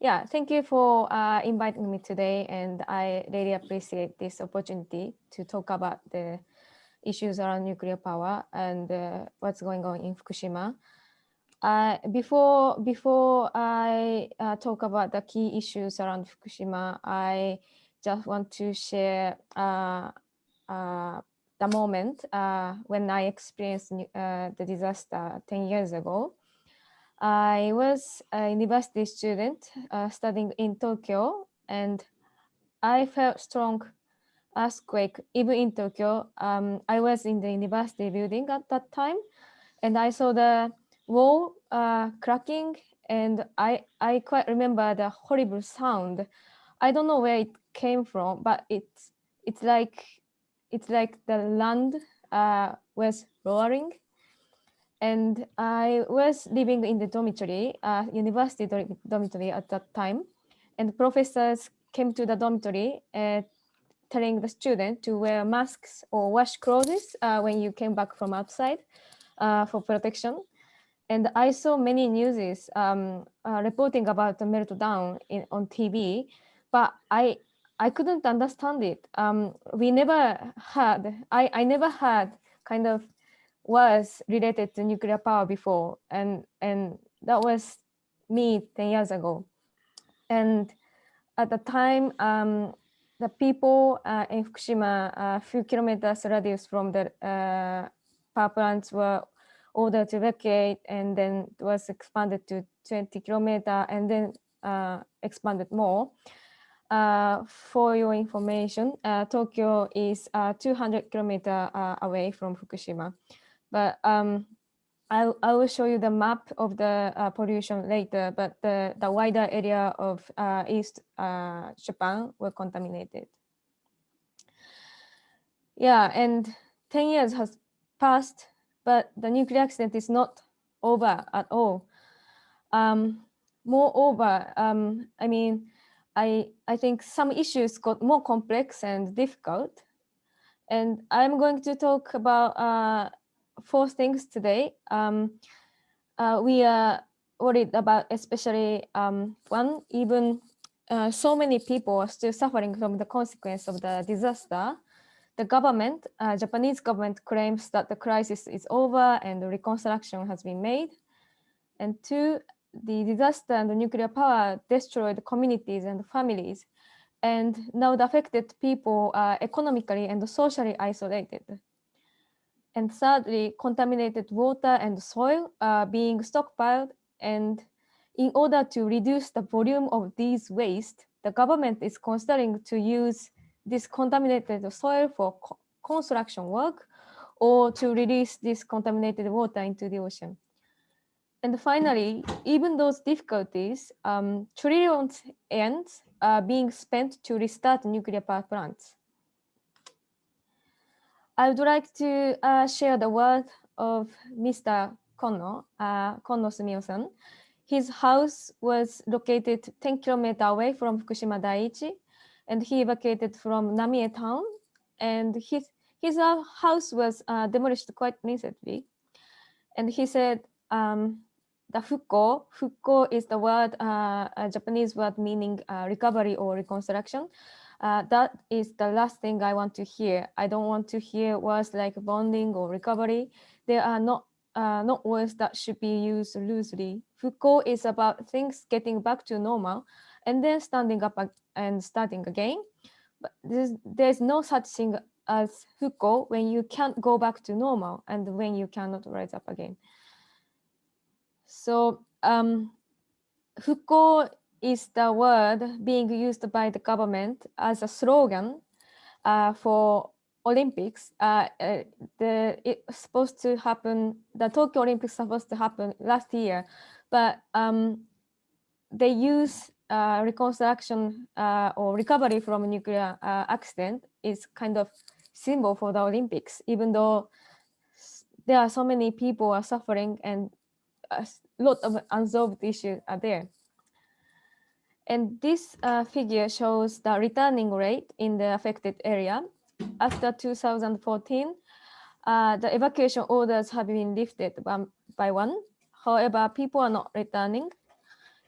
Yeah, thank you for uh, inviting me today, and I really appreciate this opportunity to talk about the issues around nuclear power and uh, what's going on in Fukushima. Uh, before before I uh, talk about the key issues around Fukushima, I just want to share uh, uh, the moment when I experienced the disaster 10 years ago. I was a university student uh, studying in Tokyo and I felt strong earthquake even in Tokyo. Um, I was in the university building at that time and I saw the wall uh, cracking and I, I quite remember the horrible sound. I don't know where it came from, but it's, it's like, it's like the land uh, was roaring and I was living in the dormitory, uh, university dormitory at that time. And professors came to the dormitory uh, telling the student to wear masks or wash clothes uh, when you came back from outside uh, for protection. And I saw many newses um, uh, reporting about the meltdown in, on TV, but I I couldn't understand it. Um, we never had, I, I never had kind of was related to nuclear power before and and that was me 10 years ago and at the time um, the people uh, in Fukushima a few kilometers radius from the uh, power plants were ordered to evacuate and then it was expanded to 20 kilometer and then uh, expanded more uh, for your information, uh, Tokyo is uh, 200 kilometer away from Fukushima. But um, I, I will show you the map of the uh, pollution later, but the, the wider area of uh, East uh, Japan were contaminated. Yeah, and 10 years has passed, but the nuclear accident is not over at all. Um, moreover, um, I mean, I, I think some issues got more complex and difficult. And I'm going to talk about uh, four things today. Um, uh, we are worried about especially um, one, even uh, so many people are still suffering from the consequence of the disaster. The government, uh, Japanese government claims that the crisis is over and the reconstruction has been made. And two, the disaster and the nuclear power destroyed communities and families. And now the affected people are economically and socially isolated. And thirdly, contaminated water and soil are being stockpiled. And in order to reduce the volume of these waste, the government is considering to use this contaminated soil for co construction work or to release this contaminated water into the ocean. And finally, even those difficulties, um, trillions ends are being spent to restart nuclear power plants. I would like to uh, share the word of Mr. Kono, uh, Kono Sumio-san. His house was located 10 kilometers away from Fukushima Daiichi, and he evacuated from Namie town, and his, his uh, house was uh, demolished quite recently. And he said, um, the fukko, fukko is the word, uh, a Japanese word meaning uh, recovery or reconstruction. Uh, that is the last thing I want to hear. I don't want to hear words like bonding or recovery. They are not uh, not words that should be used loosely. Fukko is about things getting back to normal and then standing up and starting again. But there's, there's no such thing as fukko when you can't go back to normal and when you cannot rise up again. So um, fukko is the word being used by the government as a slogan uh, for Olympics. Uh, uh, the it's supposed to happen. The Tokyo Olympics supposed to happen last year, but um, they use uh, reconstruction uh, or recovery from nuclear uh, accident is kind of symbol for the Olympics, even though there are so many people are suffering and a lot of unsolved issues are there. And this uh, figure shows the returning rate in the affected area. After 2014, uh, the evacuation orders have been lifted one by one. However, people are not returning.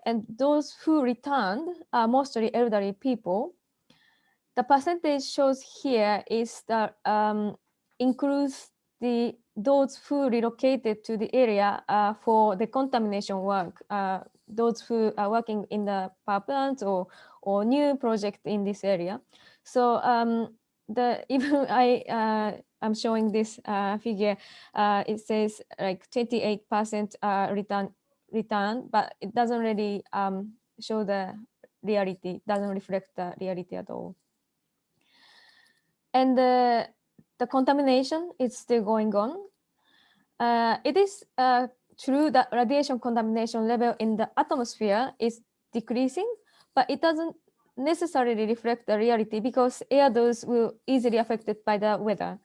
And those who returned are mostly elderly people. The percentage shows here is that um, includes the those who relocated to the area uh, for the contamination work, uh, those who are working in the power plants or, or new project in this area. So um, the even I uh, I'm showing this uh, figure, uh, it says like 28% uh, return return, but it doesn't really um, show the reality, doesn't reflect the reality at all. And the, contamination is still going on. Uh, it is uh, true that radiation contamination level in the atmosphere is decreasing, but it doesn't necessarily reflect the reality because air dose will easily affected by the weather.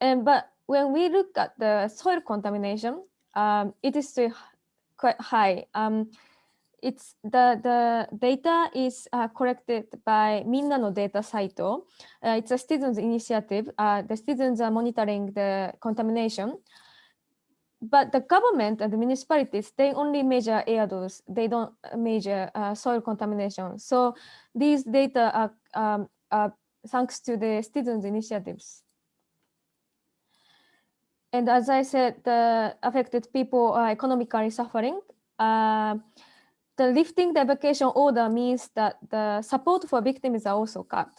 And but when we look at the soil contamination, um, it is still quite high. Um, it's the the data is uh, collected by Minna no Data Saito. Uh, it's a students initiative. Uh, the students are monitoring the contamination, but the government and the municipalities they only measure air dose. They don't measure uh, soil contamination. So these data are, um, are thanks to the students initiatives. And as I said, the affected people are economically suffering. The lifting the evacuation order means that the support for victims are also cut.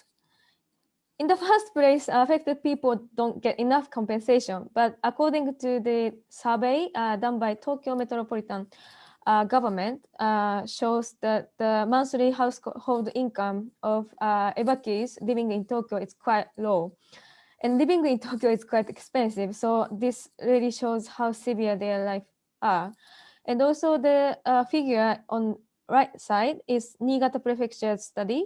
In the first place, affected people don't get enough compensation, but according to the survey uh, done by Tokyo Metropolitan uh, Government uh, shows that the monthly household income of uh, evacuees living in Tokyo is quite low. And living in Tokyo is quite expensive. So this really shows how severe their life are. And also the uh, figure on right side is Niigata Prefecture study.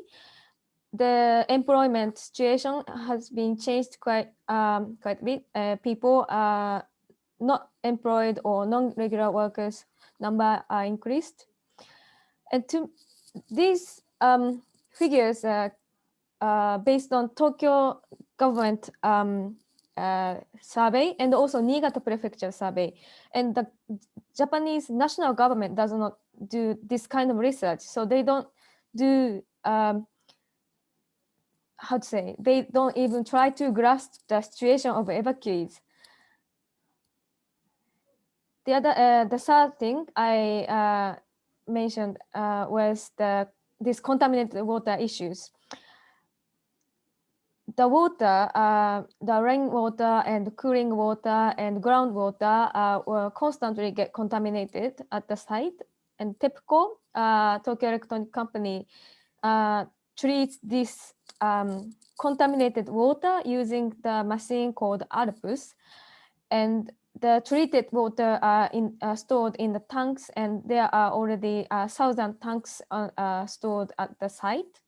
The employment situation has been changed quite um, quite a bit. Uh, people are not employed or non-regular workers number are increased. And to these um, figures uh, uh, based on Tokyo government um, uh, survey and also Niigata prefecture survey. And the Japanese national government does not do this kind of research. So they don't do, um, how to say, they don't even try to grasp the situation of evacuees. The other, uh, the third thing I uh, mentioned uh, was the this contaminated water issues the water, uh, the rainwater and cooling water and groundwater uh, will constantly get contaminated at the site. And TEPCO, uh, Tokyo Electronic Company, uh, treats this um, contaminated water using the machine called ALPS. And the treated water are in, uh, stored in the tanks, and there are already uh, thousand tanks uh, stored at the site.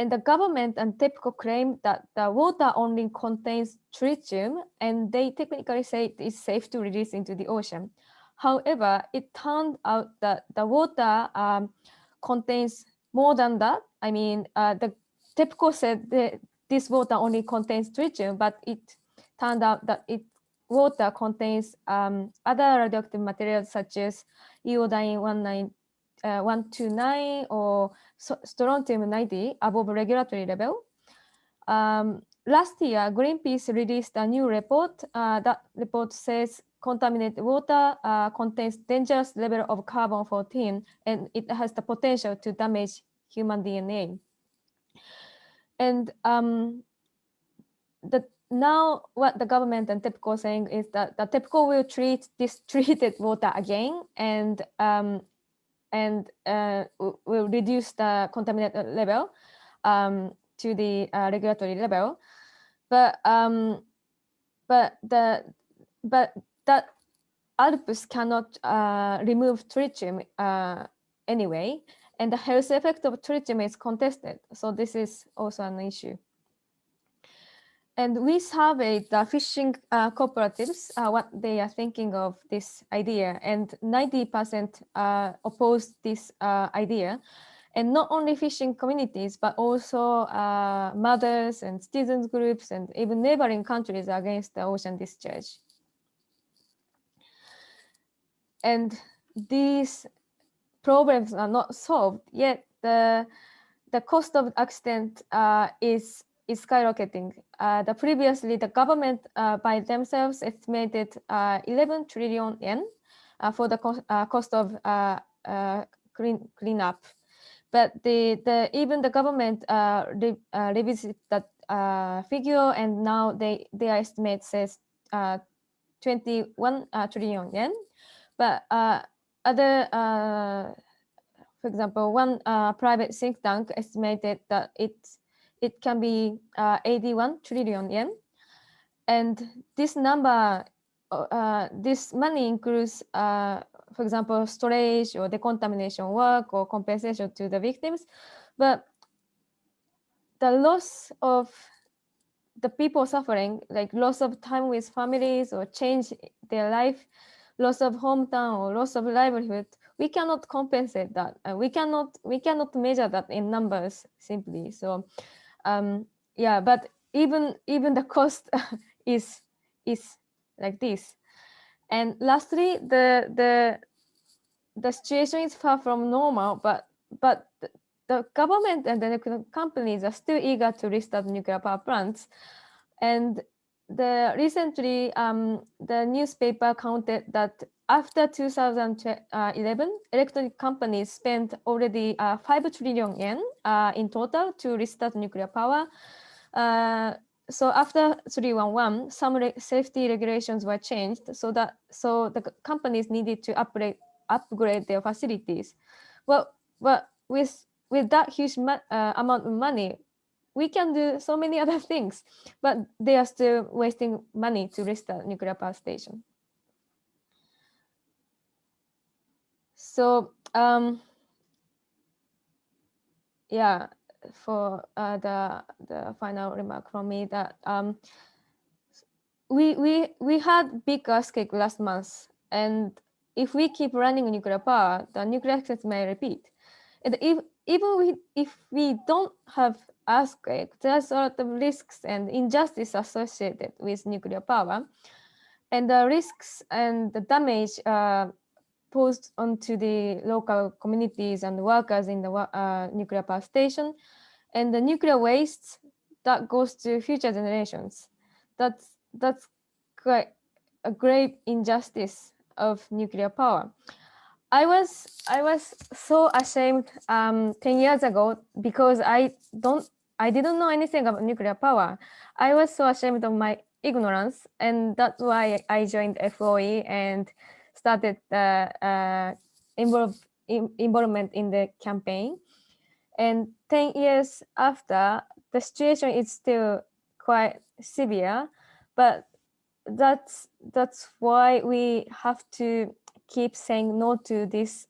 And the government and TEPCO claim that the water only contains tritium and they technically say it is safe to release into the ocean. However, it turned out that the water um, contains more than that. I mean, uh, the TEPCO said that this water only contains tritium, but it turned out that it water contains um, other radioactive materials such as iodine 19 uh, 129 or strontium 90 above regulatory level. Um, last year, Greenpeace released a new report. Uh, that report says contaminated water uh, contains dangerous level of carbon 14 and it has the potential to damage human DNA. And um, the, now what the government and TEPCO saying is that the TEPCO will treat this treated water again and um, and uh, will reduce the contaminant level um, to the uh, regulatory level. But um, but the but that ALPS cannot uh, remove tritium uh, anyway, and the health effect of tritium is contested. So this is also an issue. And we surveyed the fishing uh, cooperatives, uh, what they are thinking of this idea, and 90% uh, opposed this uh, idea. And not only fishing communities, but also uh, mothers and citizens groups and even neighboring countries against the ocean discharge. And these problems are not solved, yet the the cost of accident uh, is is skyrocketing. Uh, the previously the government uh, by themselves estimated uh, 11 trillion yen uh, for the cost, uh, cost of clean cleanup, but the the even the government re, that figure and now they their estimate says 21 trillion yen, but other for example, one uh, private think tank estimated that it it can be uh, 81 trillion yen, and this number, uh, this money includes, uh, for example, storage or decontamination work or compensation to the victims, but the loss of the people suffering, like loss of time with families or change their life, loss of hometown or loss of livelihood, we cannot compensate that. Uh, we cannot we cannot measure that in numbers simply. So um, yeah, but even even the cost is is like this. And lastly, the the the situation is far from normal, but but the government and the companies are still eager to restart nuclear power plants. And the recently um, the newspaper counted that after 2011, electronic companies spent already uh, 5 trillion yen uh, in total to restart nuclear power. Uh, so after 311, some re safety regulations were changed so that so the companies needed to upgrade upgrade their facilities. Well, well with with that huge uh, amount of money, we can do so many other things, but they are still wasting money to restart nuclear power station. So um, yeah, for uh, the the final remark from me that um, we we we had big earthquake last month, and if we keep running nuclear power, the nuclear accidents may repeat. And if even we, if we don't have earthquake, there's a lot of risks and injustice associated with nuclear power. And the risks and the damage uh, posed onto the local communities and workers in the uh, nuclear power station and the nuclear waste that goes to future generations. That's, that's quite a great injustice of nuclear power. I was I was so ashamed um, 10 years ago because I don't I didn't know anything about nuclear power. I was so ashamed of my ignorance and that's why I joined FOE and started uh, involve, in, involvement in the campaign. And 10 years after, the situation is still quite severe, but that's that's why we have to keep saying no to this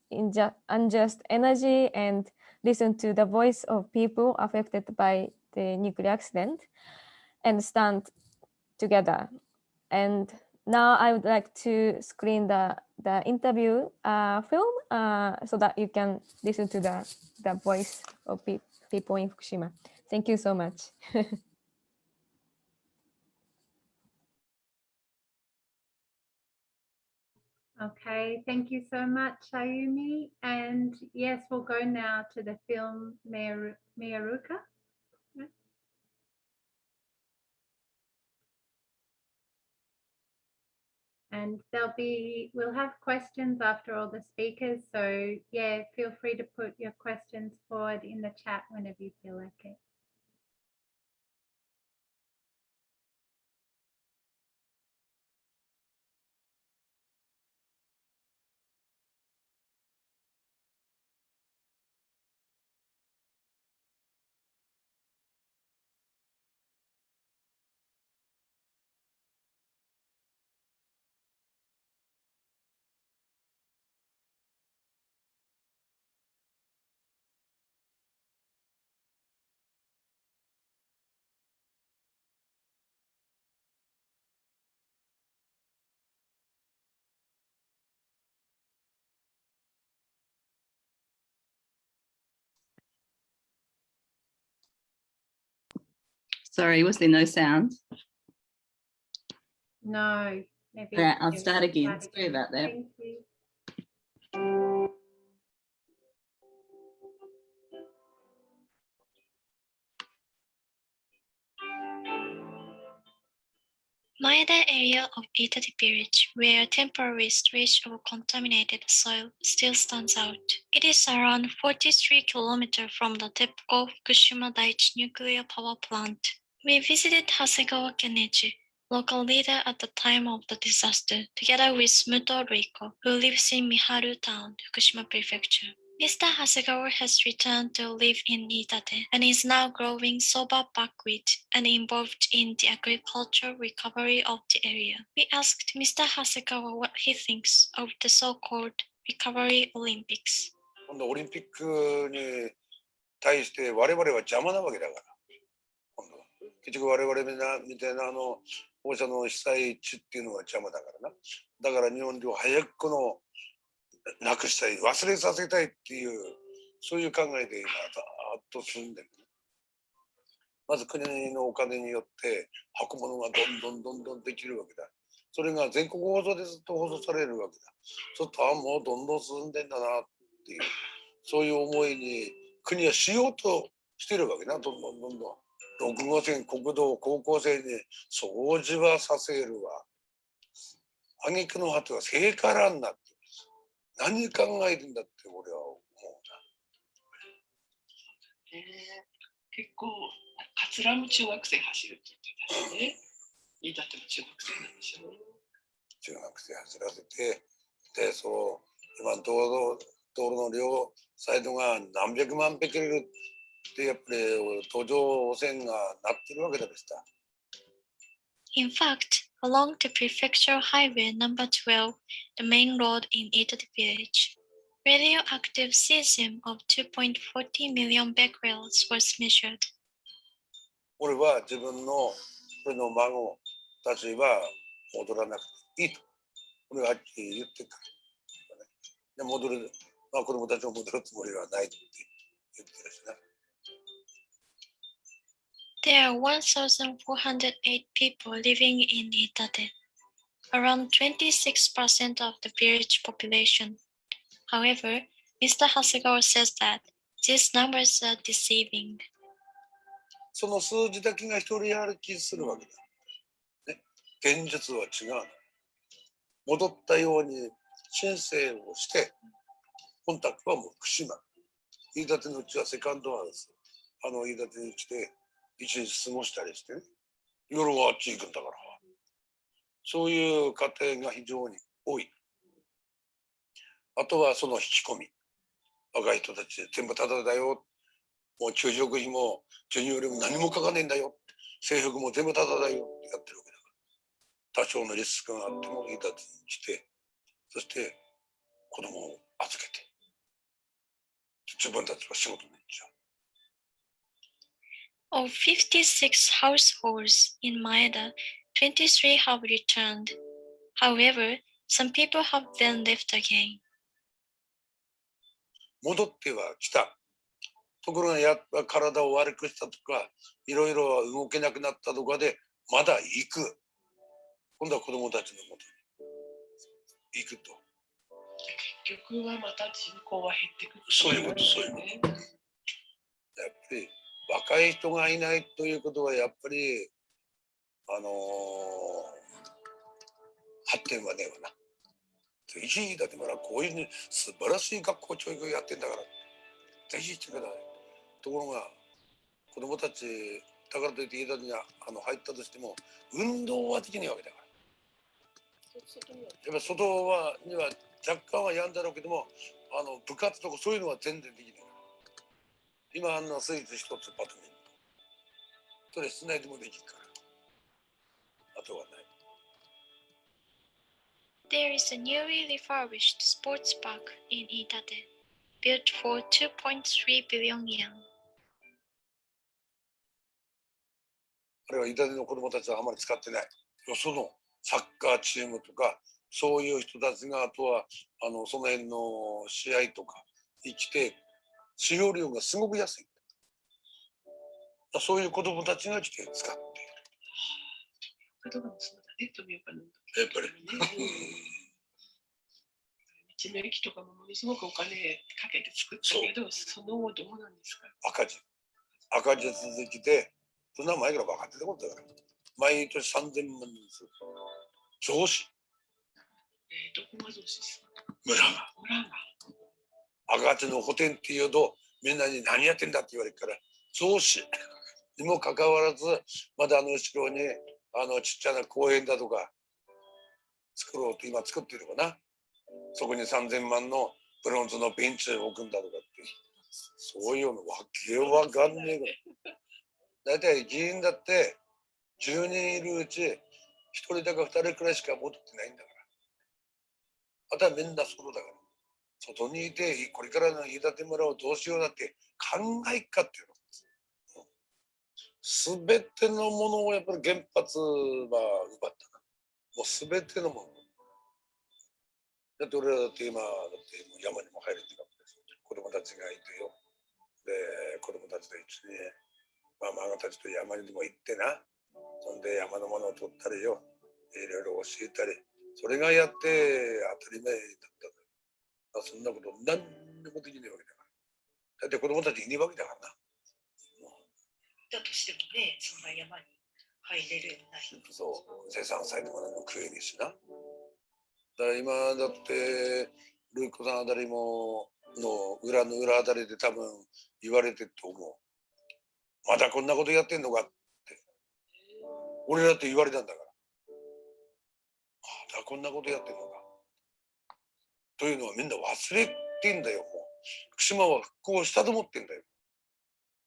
unjust energy and listen to the voice of people affected by the nuclear accident and stand together. And now I would like to screen the, the interview uh, film uh, so that you can listen to the, the voice of pe people in Fukushima. Thank you so much. Okay, thank you so much, Ayumi. And yes, we'll go now to the film Miyaruka. And there'll be, we'll have questions after all the speakers. So yeah, feel free to put your questions forward in the chat whenever you feel like it. Sorry, was there no sound? No. Maybe yeah, I'll start again. Sorry about that. Maeda area of Iitate village, where temporary stretch of contaminated soil still stands out. It is around 43 kilometres from the TEPCO Fukushima Daiichi nuclear power plant. We visited Hasegawa Kenichi, local leader at the time of the disaster, together with Muto Ruiko, who lives in Miharu Town, Fukushima Prefecture. Mr. Hasegawa has returned to live in Iitate and is now growing soba buckwheat and involved in the agricultural recovery of the area. We asked Mr. Hasegawa what he thinks of the so-called recovery Olympics. 今度オリンピックに対して我々は邪魔なわけだから結局我々みなみたいなあの放射能被災地っていうのが邪魔だからな。だから日本では早くこのなくしたい忘れさせたいっていうそういう考えで今ざーっと進んでる。まず国のお金によって運ぶものがどんどんどんどんできるわけだ。それが全国放送でずっと放送されるわけだ。ちょっとあもうどんどん進んでんだなっていうそういう思いに国はしようとしてるわけな、どんどんどんどん。6号線国道高校生に掃除はさせるわ。挙句の果ては聖火ランナーって。何考えてんだって俺は思うえー結構、桂も中学生走るって言ってたしね。飯舘も中学生なんでしょう。な。中学生走らせて、で、そう、今道路、道路の両サイドが何百万匹いるってやっぱり途上汚染がなってるわけだべした。In fact, along the prefectural highway number 12, the main road in Italy village, radioactive cesium of 2.40 million becquerels was measured. 俺は自分の俺の孫たちは戻らなくていいと。俺がはっきり言ってるから。で戻る、まあ、子供たちも戻るつもりはないって言ってるしな。There are 1,408 people living in Itate, around 26% of the village population. However, Mr. Hasegawa says that these numbers are deceiving. その数字だけが一人歩きするわけだ。ね、現実は違う。戻ったように申請をして、コンタクトはもう福島。飯舘のうちはセカンドハウス。あの飯舘に来て、一日過ごしたりしてね。夜はあっち行くんだから。そういう家庭が非常に多い。あとはその引き込み。若い人たち全部タダだよ。もう給食費も授乳料も何もかかねえんだよ。制服も全部タダだよってやってるわけだから。多少のリスクがあってもいいだにして、そして子供を預けて、自分たちは仕事に行っちゃう。Of 56 households in Maeda, 23 have returned. However, some people have then left again. 戻っては来た。ところがやっぱ体を悪くしたとか、いろいろ動けなくなったとかで、まだ行く。今度は子供たちのもとに行くと。結局はまた人口は減ってくる。そういうことそういうことね。やっぱり若い人がいないということはやっぱりあのー発展はねえわな。ぜひだってまだこういう素晴らしい学校教育をやってんだからぜひしてください。ところが子供たちだからといって家にあの入ったとしても運動はできないわけだから。やっぱ外はには若干はやんだろうけどもあの部活とかそういうのは全然できない今あんなスイーツ一つバドミントンそれ室内でもできるから。あとはない。There is a newly refurbished sports park in Itate, built for 2.3 billion yen. あれは板手の子供たちはあまり使ってない。よそのサッカーチームとかそういう人たちがあとはあのその辺の試合とかに来て使用料がすごく安い。そういう子供たちが来て使って言葉もそうだね、富岡の。やっぱり。ね。道の駅とかもものすごくお金かけて作ったけど、その後どうなんですか？赤字。赤字続きでそんな前から分かってたことだから毎年3000万ずつ増資えー、どこが増資する村が。村が。赤字の補填っていうとみんなに何やってんだって言われるから増資にもかかわらずまだあの後ろにあのちっちゃな公園だとか作ろうと今作ってるかな。そこに3000万のブロンズのベンチを置くんだとかってそういうのわけわかんねえからだいたい議員だって10人いるうち1人だか2人くらいしか戻ってないんだから。あとはみんなソロだから。外にいてこれからの飯舘村をどうしようだって考えっかっていうのすべてのものをやっぱり原発は奪ったな。もうすべてのものだって俺らだって今だってもう山にも入れてるわけです子供たちがいてよ。で子供たちと一緒にママたちと山にでも行ってな。そんで山のものを取ったりよ。いろいろ教えたり。それがやって当たり前だったあそんなこと何にもできないわけだから。だって子供たちいねえわけだからな。だとしてもね、そんな山に入れるようになる。そう生産されても何も食えねえしな。だから今だってルイコさんあたりもの裏の裏あたりで多分言われてると思う。まだこんなことやってんのかって。俺だって言われたんだから。まだこんなことやってんのかというのはみんな忘れてんだよもう福島は復興したと思ってんだよ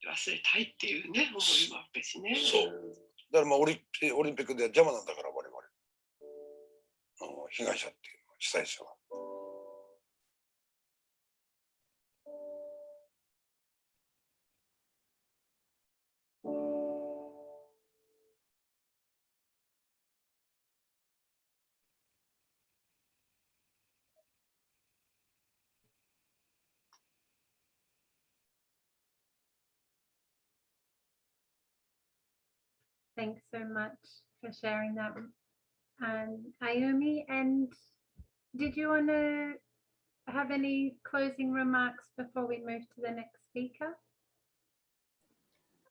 忘れたいっていうね、思いもあったしね。そうだからまあオリンピオリンピックでは邪魔なんだから我々あの被害者っていうのは被災者は。Thanks so much for sharing that, um, Ayumi. And did you want to have any closing remarks before we move to the next speaker?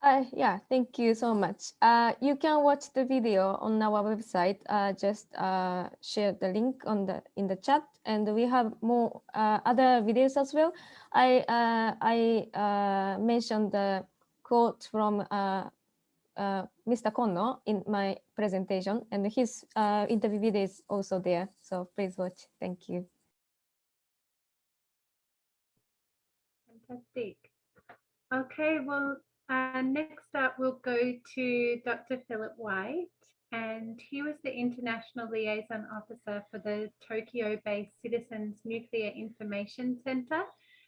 Uh, yeah, thank you so much. Uh, you can watch the video on our website. Uh, just uh, share the link on the in the chat, and we have more uh, other videos as well. I uh, I mentioned the quote from uh, Mr. Kono in my presentation, and his uh, interview video is also there. So please watch. Thank you. Fantastic. Okay, well, uh, next up we'll go to Dr. Philip White, and he was the International Liaison Officer for the Tokyo-based Citizens Nuclear Information Center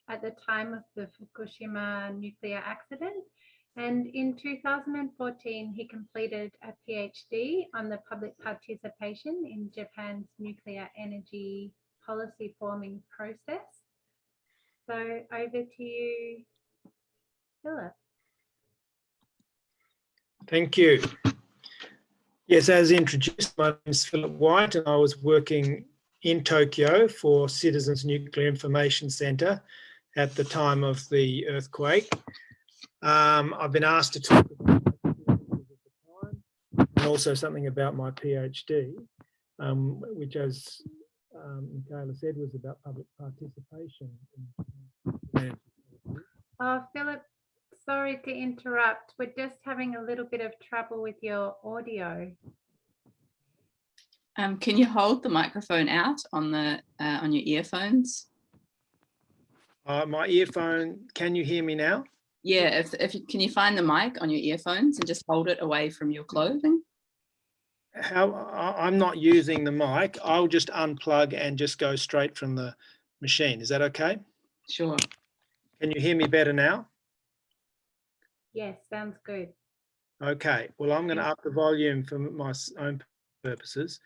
at the time of the Fukushima nuclear accident. And in 2014, he completed a PhD on the public participation in Japan's nuclear energy policy forming process. So over to you, Philip. Thank you. Yes, as introduced, my name is Philip White and I was working in Tokyo for Citizens Nuclear Information Centre at the time of the earthquake. Um, I've been asked to talk about the time and also something about my PhD, um, which as um, Michaela said was about public participation. in- Oh, Philip, sorry to interrupt. We're just having a little bit of trouble with your audio. Um, can you hold the microphone out on the uh, on your earphones? Uh, my earphone, can you hear me now? Yeah, if if you can you find the mic on your earphones and just hold it away from your clothing? how I- I'm not using the mic. I'll just unplug and just go straight from the machine. Is that okay? Sure. Can you hear me better now? Yes, sounds good. Okay, well, I'm going to up the volume for my own purposes.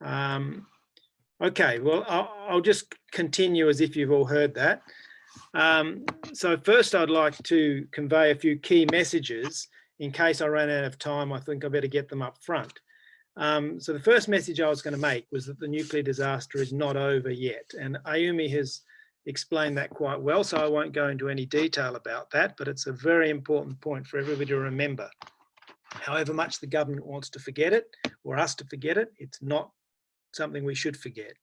Um, okay, well, I'll, I'll just continue as if you've all heard that. Um, so first I'd like to convey a few key messages. In case I ran out of time, I think I better get them up front. Um, so the first message I was going to make was that the nuclear disaster is not over yet. And Ayumi has explained that quite well, so I won't go into any detail about that, but it's a very important point for everybody to remember. However much the government wants to forget it or us to forget it, it's not something we should forget.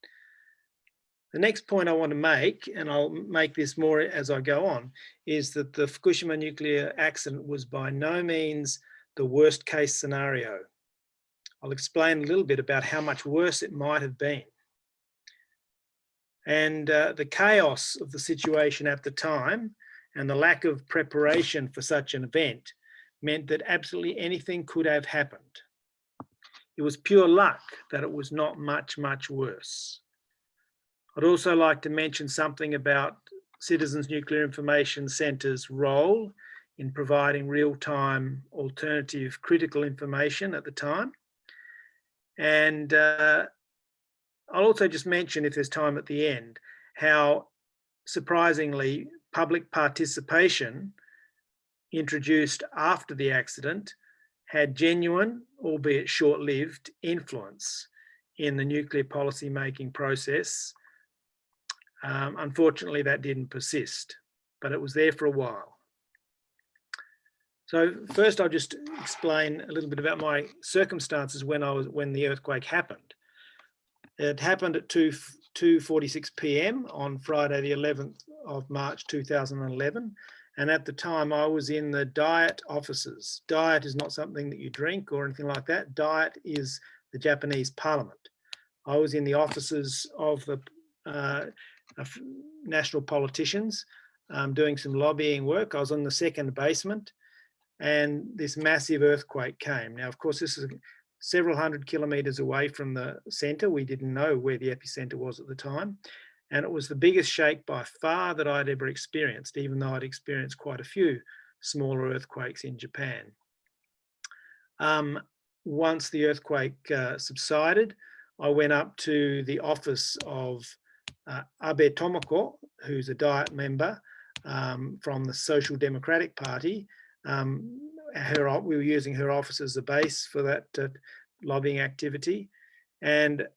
The next point I want to make, and I'll make this more as I go on, is that the Fukushima nuclear accident was by no means the worst case scenario. I'll explain a little bit about how much worse it might have been. And uh, the chaos of the situation at the time and the lack of preparation for such an event meant that absolutely anything could have happened. It was pure luck that it was not much, much worse. I'd also like to mention something about Citizens Nuclear Information Centre's role in providing real-time alternative critical information at the time. And uh, I'll also just mention, if there's time at the end, how surprisingly public participation introduced after the accident had genuine, albeit short-lived, influence in the nuclear policy making process. Um, unfortunately, that didn't persist, but it was there for a while. So first, I'll just explain a little bit about my circumstances when I was when the earthquake happened. It happened at 2 2:46 p.m. on Friday, the 11th of March 2011, and at the time I was in the diet offices. Diet is not something that you drink or anything like that. Diet is the Japanese Parliament. I was in the offices of the uh, national politicians um, doing some lobbying work. I was on the second basement and this massive earthquake came. Now, of course, this is several hundred kilometers away from the center. We didn't know where the epicenter was at the time. And it was the biggest shake by far that I'd ever experienced, even though I'd experienced quite a few smaller earthquakes in Japan. Um, once the earthquake uh, subsided, I went up to the office of uh, Abe Tomoko, who's a Diet member um, from the Social Democratic Party, um, her, we were using her office as a base for that uh, lobbying activity. And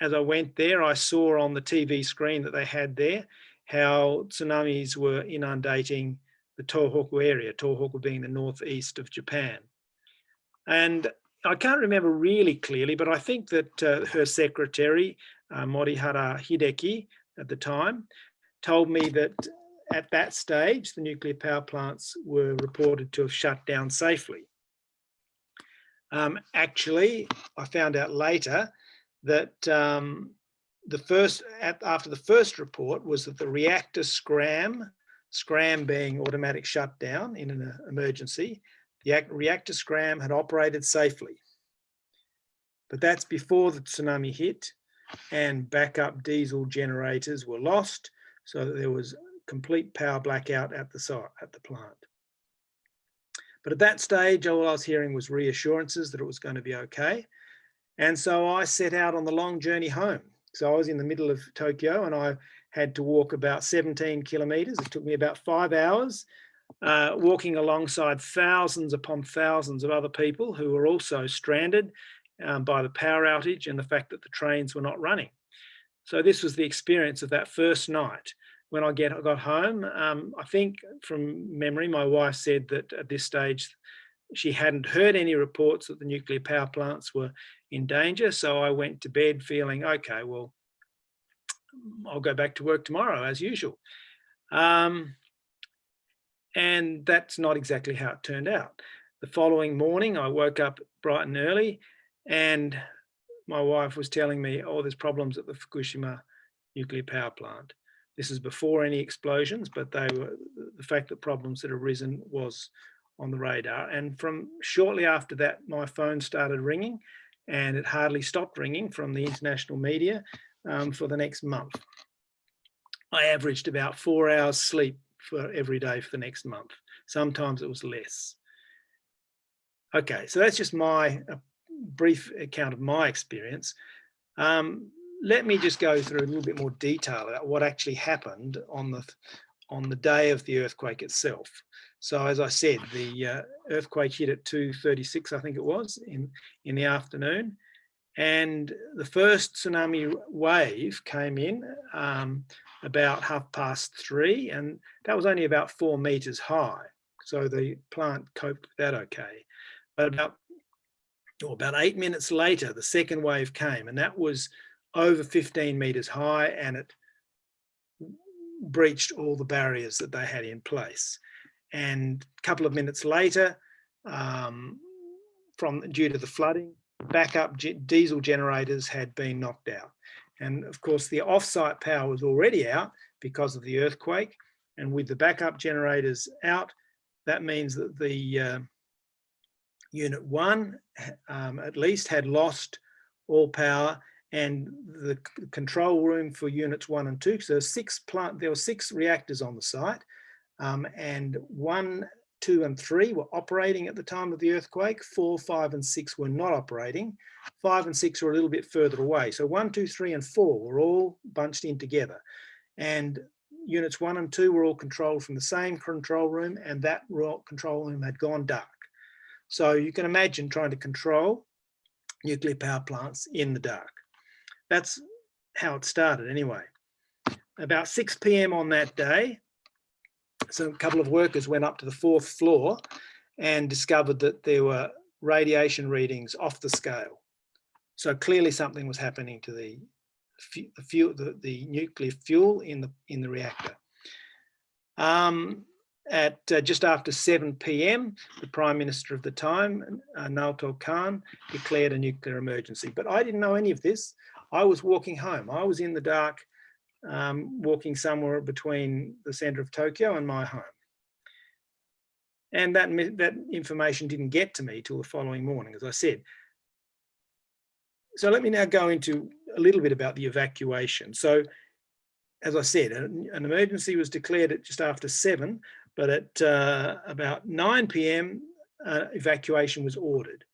as I went there, I saw on the TV screen that they had there how tsunamis were inundating the Tohoku area, Tohoku being the northeast of Japan. And I can't remember really clearly, but I think that uh, her secretary, uh, Morihara Hideki at the time, told me that at that stage, the nuclear power plants were reported to have shut down safely. Um, actually, I found out later that um, the first, at, after the first report was that the reactor scram, scram being automatic shutdown in an emergency, the reactor scram had operated safely. But that's before the tsunami hit and backup diesel generators were lost so that there was complete power blackout at the site, at the plant. But at that stage, all I was hearing was reassurances that it was going to be okay. And so I set out on the long journey home. So I was in the middle of Tokyo and I had to walk about 17 kilometers. It took me about five hours uh, walking alongside thousands upon thousands of other people who were also stranded um, by the power outage and the fact that the trains were not running. So this was the experience of that first night when I get I got home. Um, I think from memory, my wife said that at this stage she hadn't heard any reports that the nuclear power plants were in danger. So I went to bed feeling, okay, well, I'll go back to work tomorrow as usual. Um, and that's not exactly how it turned out. The following morning, I woke up bright and early and my wife was telling me, oh, there's problems at the Fukushima nuclear power plant. This is before any explosions, but they were the fact that problems had arisen was on the radar. And from shortly after that, my phone started ringing and it hardly stopped ringing from the international media um, for the next month. I averaged about four hours sleep for every day for the next month. Sometimes it was less. Okay, so that's just my brief account of my experience. Um, let me just go through a little bit more detail about what actually happened on the on the day of the earthquake itself. So as I said, the uh, earthquake hit at 2.36, I think it was, in, in the afternoon. And the first tsunami wave came in um, about half past three, and that was only about four meters high. So the plant coped with that okay. But about, or about eight minutes later, the second wave came and that was over 15 meters high and it breached all the barriers that they had in place. And a couple of minutes later, um, from due to the flooding, backup diesel generators had been knocked out. And of course, the offsite power was already out because of the earthquake. And with the backup generators out, that means that the uh, unit one um, at least had lost all power and the control room for units one and two, because there were six plant, there were six reactors on the site um, and one, two and three were operating at the time of the earthquake. Four, five and six were not operating. Five and six were a little bit further away. So one, two, three and four were all bunched in together. And units one and two were all controlled from the same control room and that control room had gone dark. So you can imagine trying to control nuclear power plants in the dark. That's how it started anyway. About 6 p.m. on that day, so a couple of workers went up to the fourth floor and discovered that there were radiation readings off the scale. So clearly something was happening to the fuel, the, the nuclear fuel in the in the reactor. Um, at uh, just after 7 p.m., the Prime Minister of the time, uh, Naoto Kan, declared a nuclear emergency. But I didn't know any of this. I was walking home. I was in the dark, um, walking somewhere between the centre of Tokyo and my home. And that, that information didn't get to me till the following morning, as I said. So let me now go into a little bit about the evacuation. So as I said, an, an emergency was declared at just after seven, but at uh, about 9 p.m., uh, evacuation was ordered.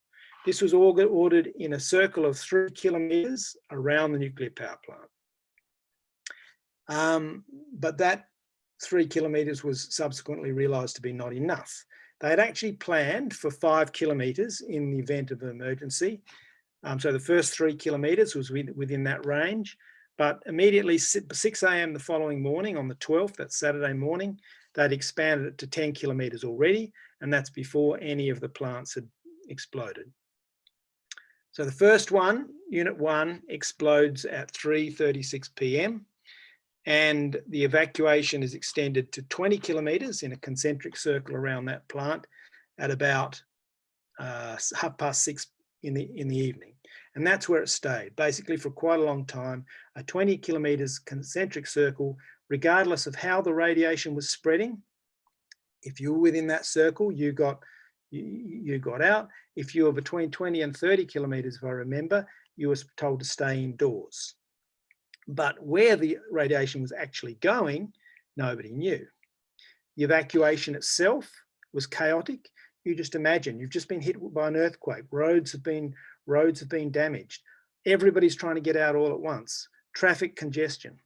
This was ordered in a circle of three kilometres around the nuclear power plant. Um, but that three kilometres was subsequently realised to be not enough. They had actually planned for five kilometres in the event of an emergency. Um, so the first three kilometres was within that range, but immediately 6 a.m. the following morning on the 12th, that Saturday morning, they'd expanded it to 10 kilometres already, and that's before any of the plants had exploded. So the first one, unit one, explodes at 3.36 p.m. and the evacuation is extended to 20 kilometres in a concentric circle around that plant at about uh, half past six in the, in the evening. And that's where it stayed, basically for quite a long time, a 20 kilometres concentric circle, regardless of how the radiation was spreading. If you were within that circle, you got you, you got out. If you were between 20 and 30 kilometres, if I remember, you were told to stay indoors. But where the radiation was actually going, nobody knew. The evacuation itself was chaotic. You just imagine you've just been hit by an earthquake. Roads have been roads have been damaged. Everybody's trying to get out all at once. Traffic congestion.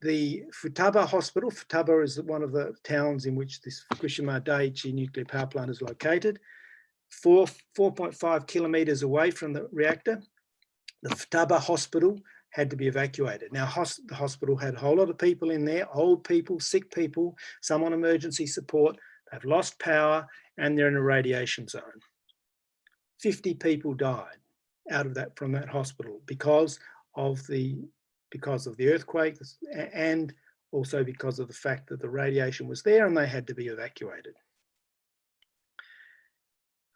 The Futaba Hospital, Futaba is one of the towns in which this Fukushima Daiichi nuclear power plant is located, four, 4.5 kilometres away from the reactor. The Futaba Hospital had to be evacuated. Now, hos- the hospital had a whole lot of people in there, old people, sick people, some on emergency support. They've lost power and they're in a radiation zone. 50 people died out of that from that hospital because of the because of the earthquake and also because of the fact that the radiation was there and they had to be evacuated.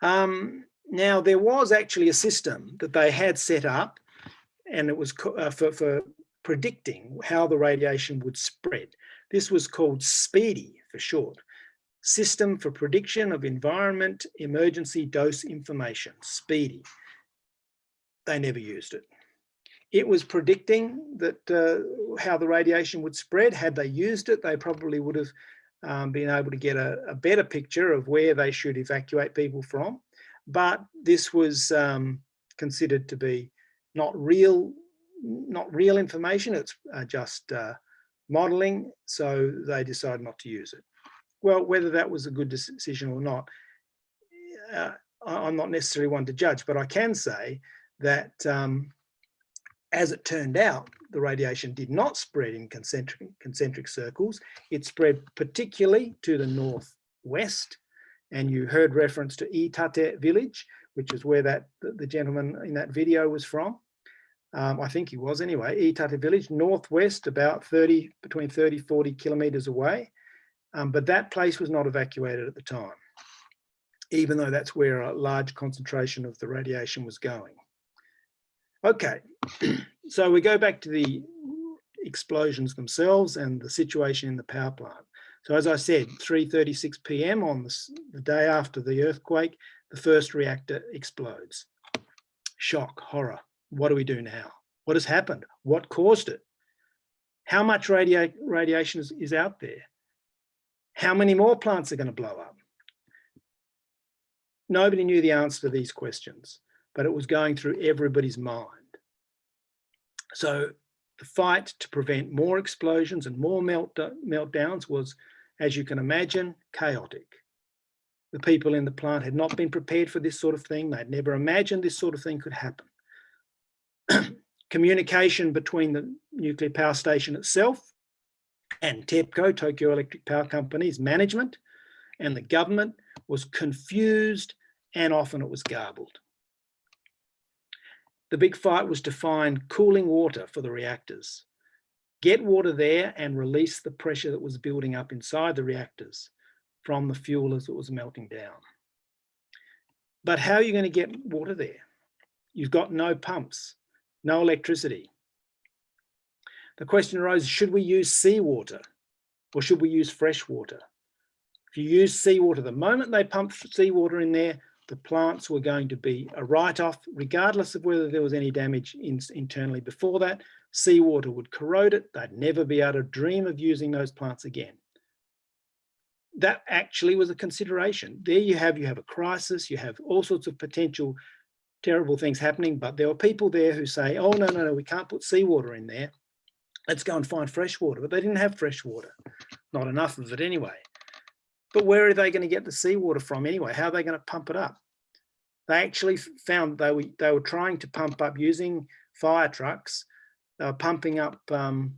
Um, now there was actually a system that they had set up and it was uh, for, for predicting how the radiation would spread. This was called SPEEDI for short. System for Prediction of Environment Emergency Dose Information, SPEEDI. They never used it. It was predicting that uh, how the radiation would spread. Had they used it, they probably would have um, been able to get a, a, better picture of where they should evacuate people from. But this was um, considered to be not real, not real information. It's uh, just uh, modelling, so they decided not to use it well, whether that was a good decision or not, uh, I'm not necessarily one to judge, but I can say that um, as it turned out, the radiation did not spread in concentric, concentric circles. It spread particularly to the northwest And you heard reference to Iitate village, which is where that the, gentleman in that video was from. Um, I think he was anyway, Iitate village, northwest, about 30, between 30, 40 kilometers away. Um, but that place was not evacuated at the time, even though that's where a large concentration of the radiation was going. Okay, so we go back to the explosions themselves and the situation in the power plant. So as I said, 3.36 p.m. on the, the day after the earthquake, the first reactor explodes. Shock, horror. What do we do now? What has happened? What caused it? How much radia radiation is, is out there? How many more plants are going to blow up? Nobody knew the answer to these questions, but it was going through everybody's mind. So the fight to prevent more explosions and more melt meltdowns was, as you can imagine, chaotic. The people in the plant had not been prepared for this sort of thing. They'd never imagined this sort of thing could happen. Communication between the nuclear power station itself and TEPCO, Tokyo Electric Power Company's management and the government was confused and often it was garbled. The big fight was to find cooling water for the reactors. Get water there and release the pressure that was building up inside the reactors from the fuel as it was melting down. But how are you going to get water there? You've got no pumps, no electricity. The question arose, should we use seawater or should we use fresh water? If you use seawater, the moment they pump seawater in there, the plants were going to be a write-off, regardless of whether there was any damage in, internally before that. Seawater would corrode it. They'd never be able to dream of using those plants again. That actually was a consideration. There you have, you have a crisis, you have all sorts of potential terrible things happening, but there are people there who say, oh, no, no, no, we can't put seawater in there. Let's go and find fresh water. But they didn't have fresh water, not enough of it anyway. But where are they going to get the seawater from anyway? How are they going to pump it up? They actually found they were, they were trying to pump up using fire trucks. Pumping up um,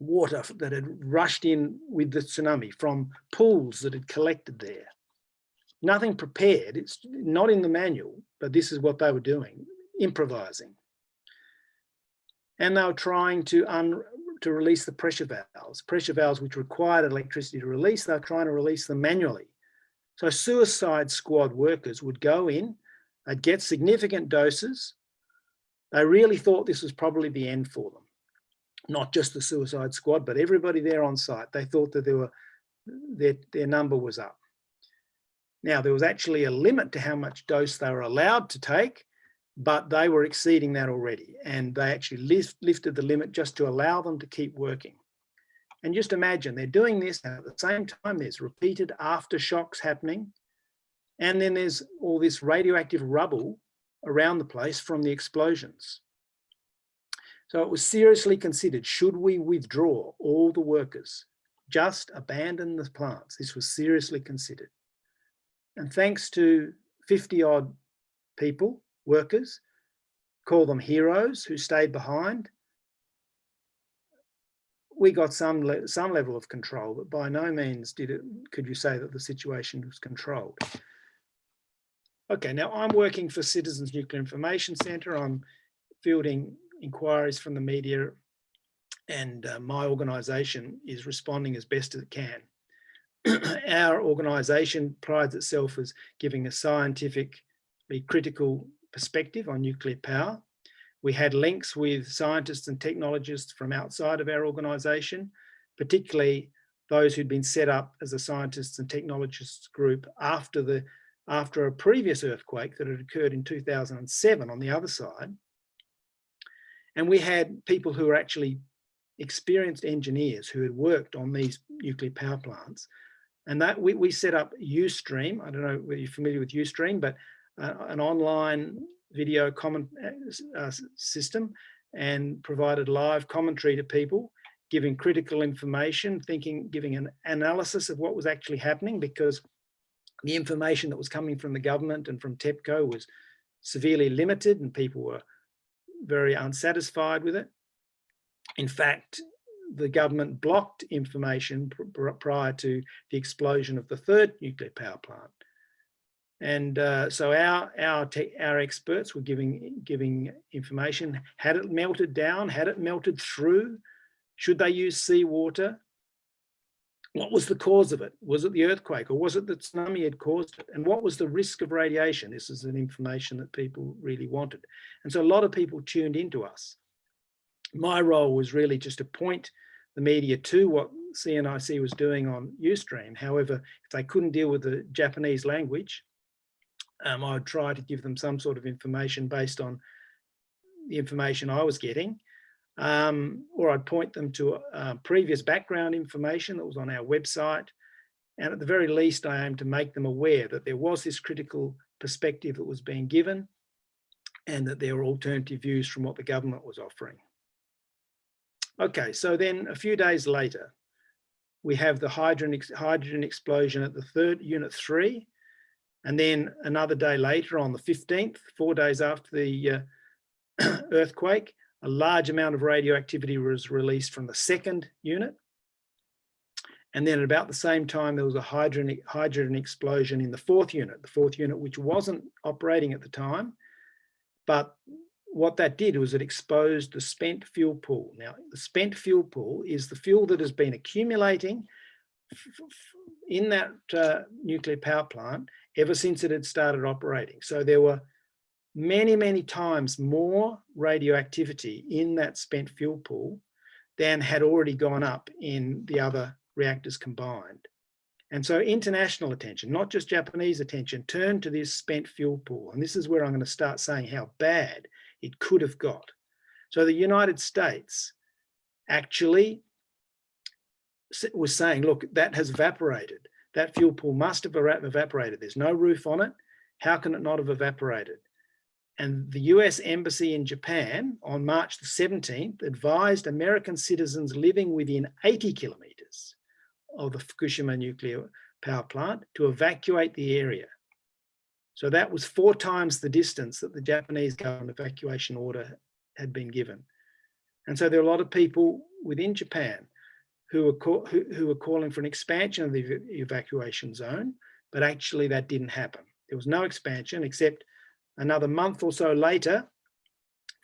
water that had rushed in with the tsunami from pools that had collected there. Nothing prepared, it's not in the manual, but this is what they were doing, improvising. And they were trying to un to release the pressure valves, pressure valves which required electricity to release, they're trying to release them manually. So suicide squad workers would go in, they'd get significant doses. They really thought this was probably the end for them. Not just the suicide squad, but everybody there on site. They thought that there were, their, their number was up. Now, there was actually a limit to how much dose they were allowed to take but they were exceeding that already and they actually lift, lifted the limit just to allow them to keep working. And just imagine they're doing this at the same time there's repeated aftershocks happening and then there's all this radioactive rubble around the place from the explosions. So it was seriously considered, should we withdraw all the workers, just abandon the plants? This was seriously considered. And thanks to 50 odd people workers, call them heroes who stayed behind. We got some le some level of control, but by no means did it. Could you say that the situation was controlled? Okay, now I'm working for Citizens Nuclear Information Centre. I'm fielding inquiries from the media, and uh, my organisation is responding as best as it can. Our organisation prides itself as giving a scientifically critical perspective on nuclear power. We had links with scientists and technologists from outside of our organisation, particularly those who'd been set up as a scientists and technologists group after the after a previous earthquake that had occurred in 2007 on the other side. And we had people who were actually experienced engineers who had worked on these nuclear power plants. And that we, we set up Ustream. I don't know whether you're familiar with Ustream, but uh, an online video comment uh, system and provided live commentary to people, giving critical information, thinking, giving an analysis of what was actually happening because the information that was coming from the government and from TEPCO was severely limited and people were very unsatisfied with it. In fact, the government blocked information pr- prior to the explosion of the third nuclear power plant. And uh, so our our our experts were giving giving information. Had it melted down? Had it melted through? Should they use seawater? What was the cause of it? Was it the earthquake or was it the tsunami had caused it? And what was the risk of radiation? This is an information that people really wanted. And so a lot of people tuned into us. My role was really just to point the media to what CNIC was doing on Ustream. However, if they couldn't deal with the Japanese language, um, I would try to give them some sort of information based on the information I was getting um, or I'd point them to uh, previous background information that was on our website. And at the very least, I aimed to make them aware that there was this critical perspective that was being given and that there were alternative views from what the government was offering. Okay, so then a few days later, we have the hydrogen, hydrogen explosion at the third unit three. And then another day later on the 15th, four days after the uh, earthquake, a large amount of radioactivity was released from the second unit. And then at about the same time, there was a hydrogen, hydrogen explosion in the fourth unit, the fourth unit, which wasn't operating at the time. But what that did was it exposed the spent fuel pool. Now, the spent fuel pool is the fuel that has been accumulating in that uh, nuclear power plant ever since it had started operating. So there were many, many times more radioactivity in that spent fuel pool than had already gone up in the other reactors combined. And so international attention, not just Japanese attention, turned to this spent fuel pool. And this is where I'm going to start saying how bad it could have got. So the United States actually was saying, look, that has evaporated. That fuel pool must have evaporated. There's no roof on it. How can it not have evaporated? And the US Embassy in Japan on March the 17th advised American citizens living within 80 kilometers of the Fukushima nuclear power plant to evacuate the area. So that was four times the distance that the Japanese government evacuation order had been given. And so there are a lot of people within Japan who were, who, who were calling for an expansion of the evacuation zone, but actually that didn't happen. There was no expansion except Another month or so later,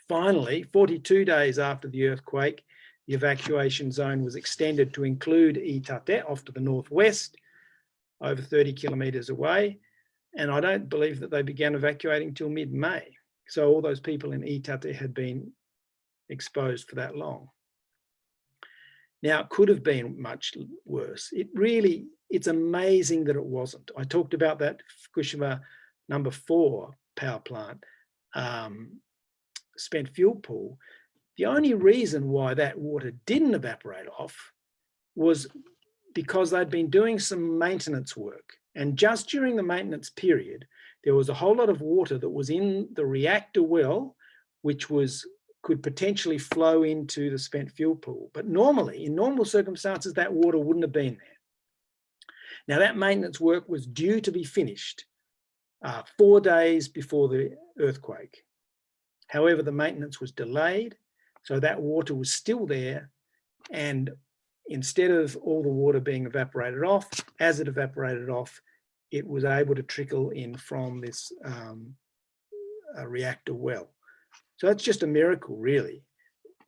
finally, 42 days after the earthquake, the evacuation zone was extended to include Iitate off to the northwest, over 30 kilometres away. And I don't believe that they began evacuating till mid-May. So all those people in Iitate had been exposed for that long. Now, it could have been much worse. It really, it's amazing that it wasn't. I talked about that Fukushima number four power plant um, spent fuel pool, the only reason why that water didn't evaporate off was because they'd been doing some maintenance work. And just during the maintenance period, there was a whole lot of water that was in the reactor well, which was could potentially flow into the spent fuel pool. But normally, in normal circumstances, that water wouldn't have been there. Now that maintenance work was due to be finished uh, four days before the earthquake. However, the maintenance was delayed, so that water was still there. And instead of all the water being evaporated off, as it evaporated off, it was able to trickle in from this um, reactor well. So that's just a miracle, really.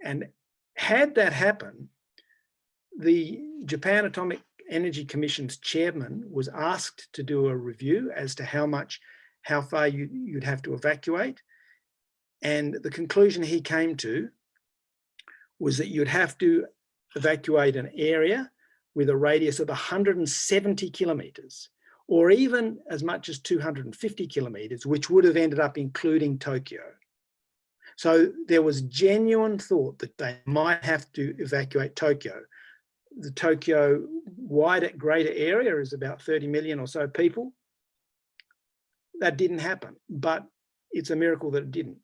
And had that happen, the Japan Atomic Energy Commission's chairman was asked to do a review as to how much, how far you, you'd have to evacuate. And the conclusion he came to was that you'd have to evacuate an area with a radius of 170 kilometers or even as much as 250 kilometers, which would have ended up including Tokyo. So there was genuine thought that they might have to evacuate Tokyo the Tokyo wider, greater area is about 30 million or so people. That didn't happen, but it's a miracle that it didn't.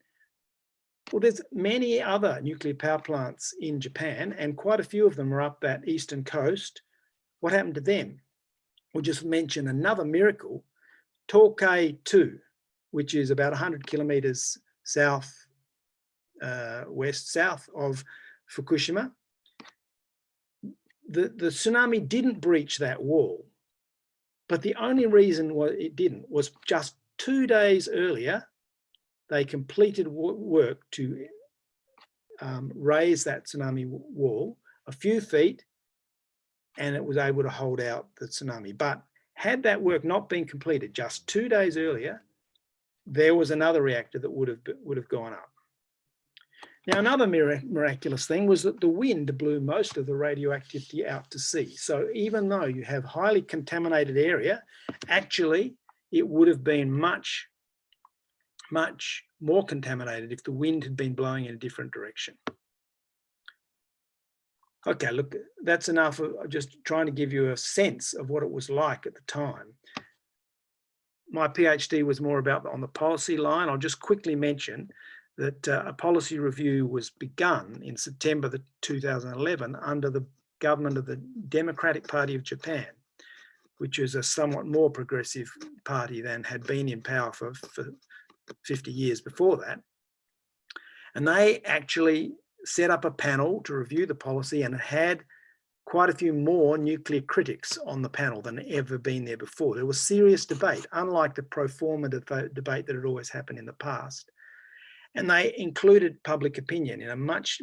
Well, there's many other nuclear power plants in Japan and quite a few of them are up that eastern coast. What happened to them? We'll just mention another miracle, Tokai 2, which is about 100 kilometers south, west, south of Fukushima the, the tsunami didn't breach that wall, but the only reason why it didn't was just two days earlier, they completed work to um, raise that tsunami wall a few feet and it was able to hold out the tsunami. But had that work not been completed just two days earlier, there was another reactor that would have would have gone up. Now, another miraculous thing was that the wind blew most of the radioactivity out to sea. So even though you have highly contaminated area, actually it would have been much, much more contaminated if the wind had been blowing in a different direction. Okay, look, that's enough of just trying to give you a sense of what it was like at the time. My PhD was more about on the policy line. I'll just quickly mention that uh, a policy review was begun in September the 2011 under the government of the Democratic Party of Japan, which is a somewhat more progressive party than had been in power for, for 50 years before that. And they actually set up a panel to review the policy and had quite a few more nuclear critics on the panel than ever been there before. There was serious debate, unlike the pro forma deba- debate that had always happened in the past. And they included public opinion in a much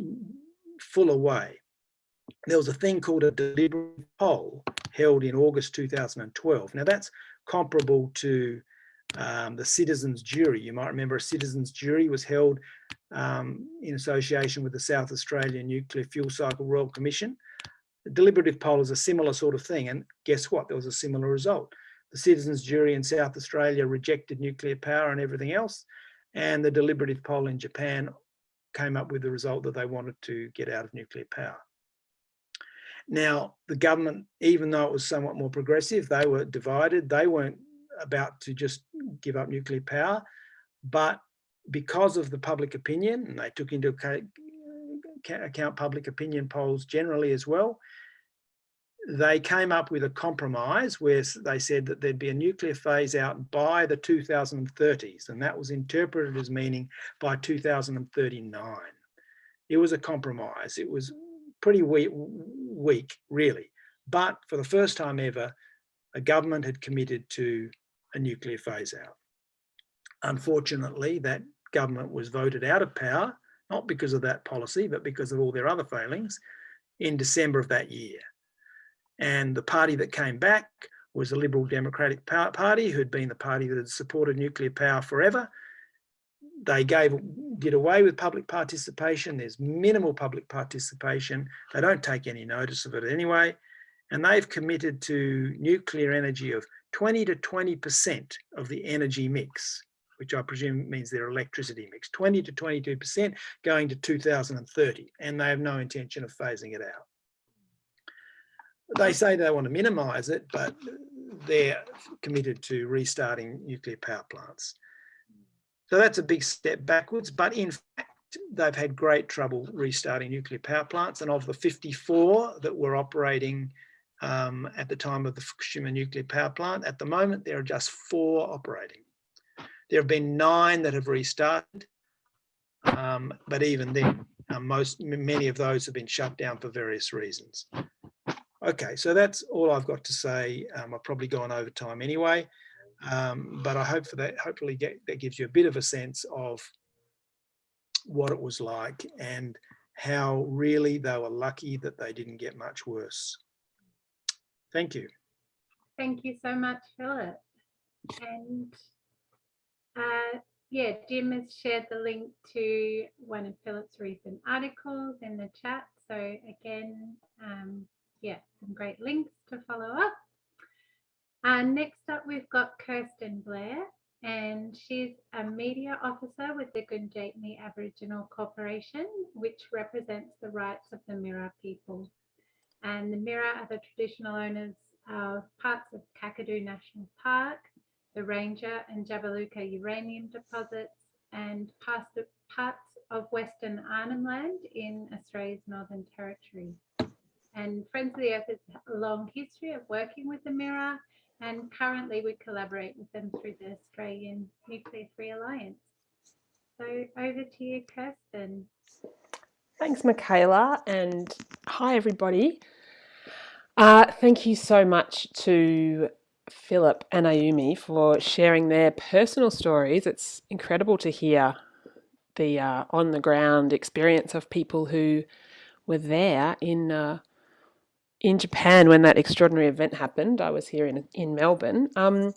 fuller way. There was a thing called a deliberative poll held in August 2012. Now that's comparable to um, the citizens jury. You might remember a citizens jury was held um, in association with the South Australian Nuclear Fuel Cycle Royal Commission. The deliberative poll is a similar sort of thing. And guess what? There was a similar result. The citizens jury in South Australia rejected nuclear power and everything else. And the deliberative poll in Japan came up with the result that they wanted to get out of nuclear power. Now, the government, even though it was somewhat more progressive, they were divided. They weren't about to just give up nuclear power, but because of the public opinion, and they took into account, public opinion polls generally as well, they came up with a compromise where they said that there'd be a nuclear phase out by the 2030s, and that was interpreted as meaning by 2039. It was a compromise. It was pretty weak, weak, really. But for the first time ever, a government had committed to a nuclear phase out. Unfortunately, that government was voted out of power, not because of that policy, but because of all their other failings in December of that year. And the party that came back was the Liberal Democratic Party, who'd been the party that had supported nuclear power forever. They gave, did away with public participation. There's minimal public participation. They don't take any notice of it anyway. And they've committed to nuclear energy of 20 to 20% of the energy mix, which I presume means their electricity mix, 20 to 22% going to 2030. And they have no intention of phasing it out they say they want to minimize it, but they're committed to restarting nuclear power plants. So that's a big step backwards, but in fact, they've had great trouble restarting nuclear power plants. And of the 54 that were operating um, at the time of the Fukushima nuclear power plant, at the moment, there are just four operating. There have been nine that have restarted, um, but even then, uh, most many of those have been shut down for various reasons. Okay, so that's all I've got to say. Um, I've probably gone over time anyway, um, but I hope for that, hopefully get, that gives you a bit of a sense of what it was like and how really they were lucky that they didn't get much worse. Thank you. Thank you so much, Philip. And uh, yeah, Jim has shared the link to one of Philip's recent articles in the chat. So again, um, yeah, some great links to follow up. And next up, we've got Kirsten Blair, and she's a media officer with the Gundjeihmi Aboriginal Corporation, which represents the rights of the Mirarr people. And the Mirarr are the traditional owners of parts of Kakadu National Park, the Ranger and Jabiluka uranium deposits, and parts of Western Arnhem Land in Australia's Northern Territory. And Friends of the Earth has a long history of working with the Mirarr, and currently we collaborate with them through the Australian Nuclear Free Alliance. So over to you, Kirsten. Thanks, Michaela, and hi, everybody. Uh, thank you so much to Philip and Ayumi for sharing their personal stories. It's incredible to hear the uh, on the ground experience of people who were there in uh, in Japan when that extraordinary event happened. I was here in in Melbourne. Um,